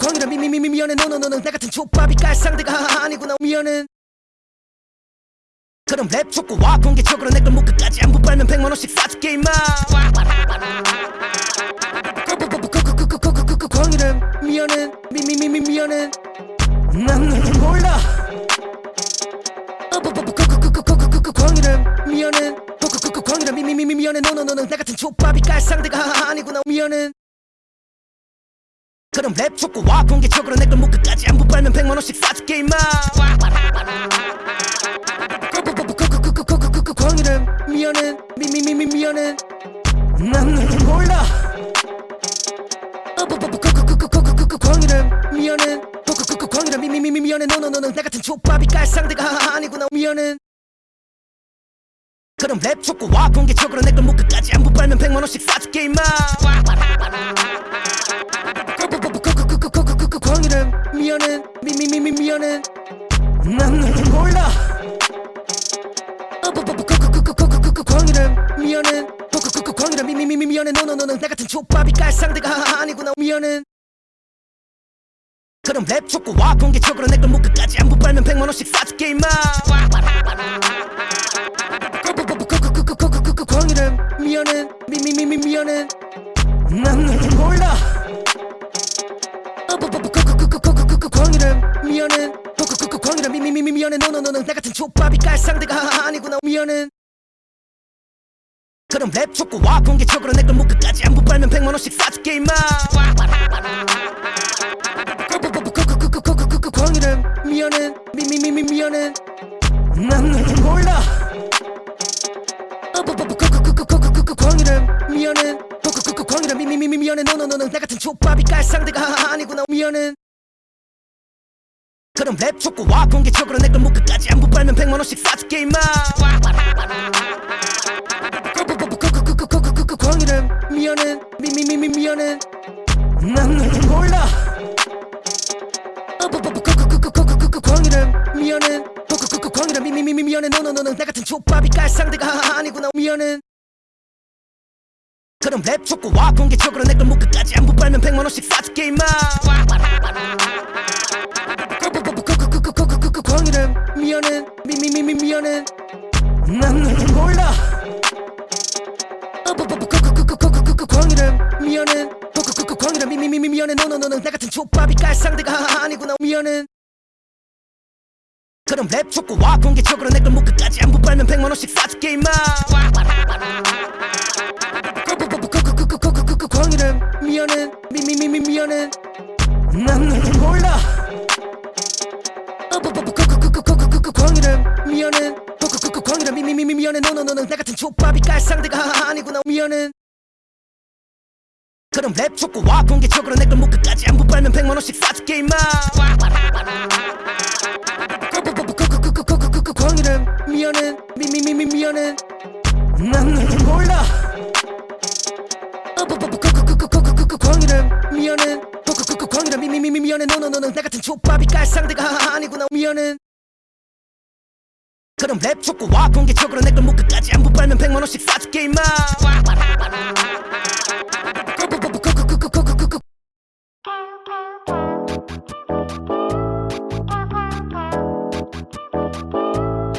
광이름 미미미미 미안해 너너너는 나 같은 족밥이 깔 상대가 아니구나 미안해 그럼 랩 촉구와 공개적으로 내걸 목끝까지 안부 빨면 백만 원씩 사줄게 임마 광이름 미안해 미미미미 미안해 난 너를 몰라 광이름 미안해 광이름 미미미미 미안해 너너너는 나 같은 족밥이 깔 상대가 아니구나 미안해 그럼 랩 촉구와 공개적으로 내걸 목끝까지 안부 빨면 백만 원씩 사줄게 임마 광이름 미안해 미미미미 미안해 난 너를 몰라 광이름 미안해 광이름 미미미미 미안해 너너너는 나 같은 족밥이 깔 상대가 아니구나 미안해 그럼 랩 촉구와 공개적으로 내 걸 목끝까지 안부 빨면 백만 원씩 사줄게 임마 광이름 미안해 미미미미 미안해 난 너를 몰라 광이름 미안해 광이름 미미미미 미안해 너너너는 나 같은 족밥이 깔 상대가 아니구나 미안해 그럼 랩 촉구 와 공개적으로 내걸 목끝까지 안부 빨면 백만원씩 사줄게 임마 광이름 미안해 미미미미 미안해 난 너를 몰라 광이름 미안해 광이름 미미미미 미안해 너너너는 나 같은 족밥이 깔 상대가 아니구나 미안해 그럼 랩 촉구와 공개적으로 내걸 목끝까지 안부 빨면 백만 원씩 사줄게 임마 광이름 미안해 미미미미 미안해 난 너를 몰라 광이름 미안해 광이름 미미미미 미안해 너너너는 나 같은 족밥이 깔 상대가 아니구나 미안해 그럼 랩 촉구와 공개적으로 내걸 목끝까지 안부 빨면 백만 원씩 사줄게 임마 광이름 미안해 미미미미 미안해 난 너를 몰라 광이름 미안해 광이름 미미미미 미안해 너너너는 나 같은 족밥이 깔 상대가 아니구나 미안해 그럼 랩 촉구와 공개적으로 내걸 목끝까지 안부 빨면 백만 원씩 사줄게 임마 광이름 미안해 미미미미 미안해 난 너를 몰라 광이란 미연은 호크쿠쿠 광이란 미미미미 미연은 노노노노 나 같은 족밥이 깔 상대가 아니구나 미연은 그럼 랩 축구 와 공개적으로 내걸 묶어까지 안부 빨면 백만 원씩 싸줄게 임마 쿠쿠쿠쿠쿠쿠쿠쿠쿠쿠쿠쿠 광이란 미연은 미미미미 미연은 난 너를 몰라 쿠쿠쿠쿠쿠쿠쿠쿠쿠쿠 광이란 미연은 미미미미 미연해 너너너는 나 같은 족밥이 깔 상대가 아니구나 미연은 그럼 랩 줬고 와 공개적으로 내걸목 끝까지 안부 빨면 백만 원씩 사줄게 임마 그 광이라 미안해 미미미미 미안해 난널 몰라 광이라 미안해 광이라 미미미미 미안해 너너너는 나 같은 족밥이 깔 상대가 아니구나 미안해 그럼 랩 줬고 와 공개적으로 내걸목 끝까지 안부 빨면 백만 원씩 사줄게 임마 pew, you pew.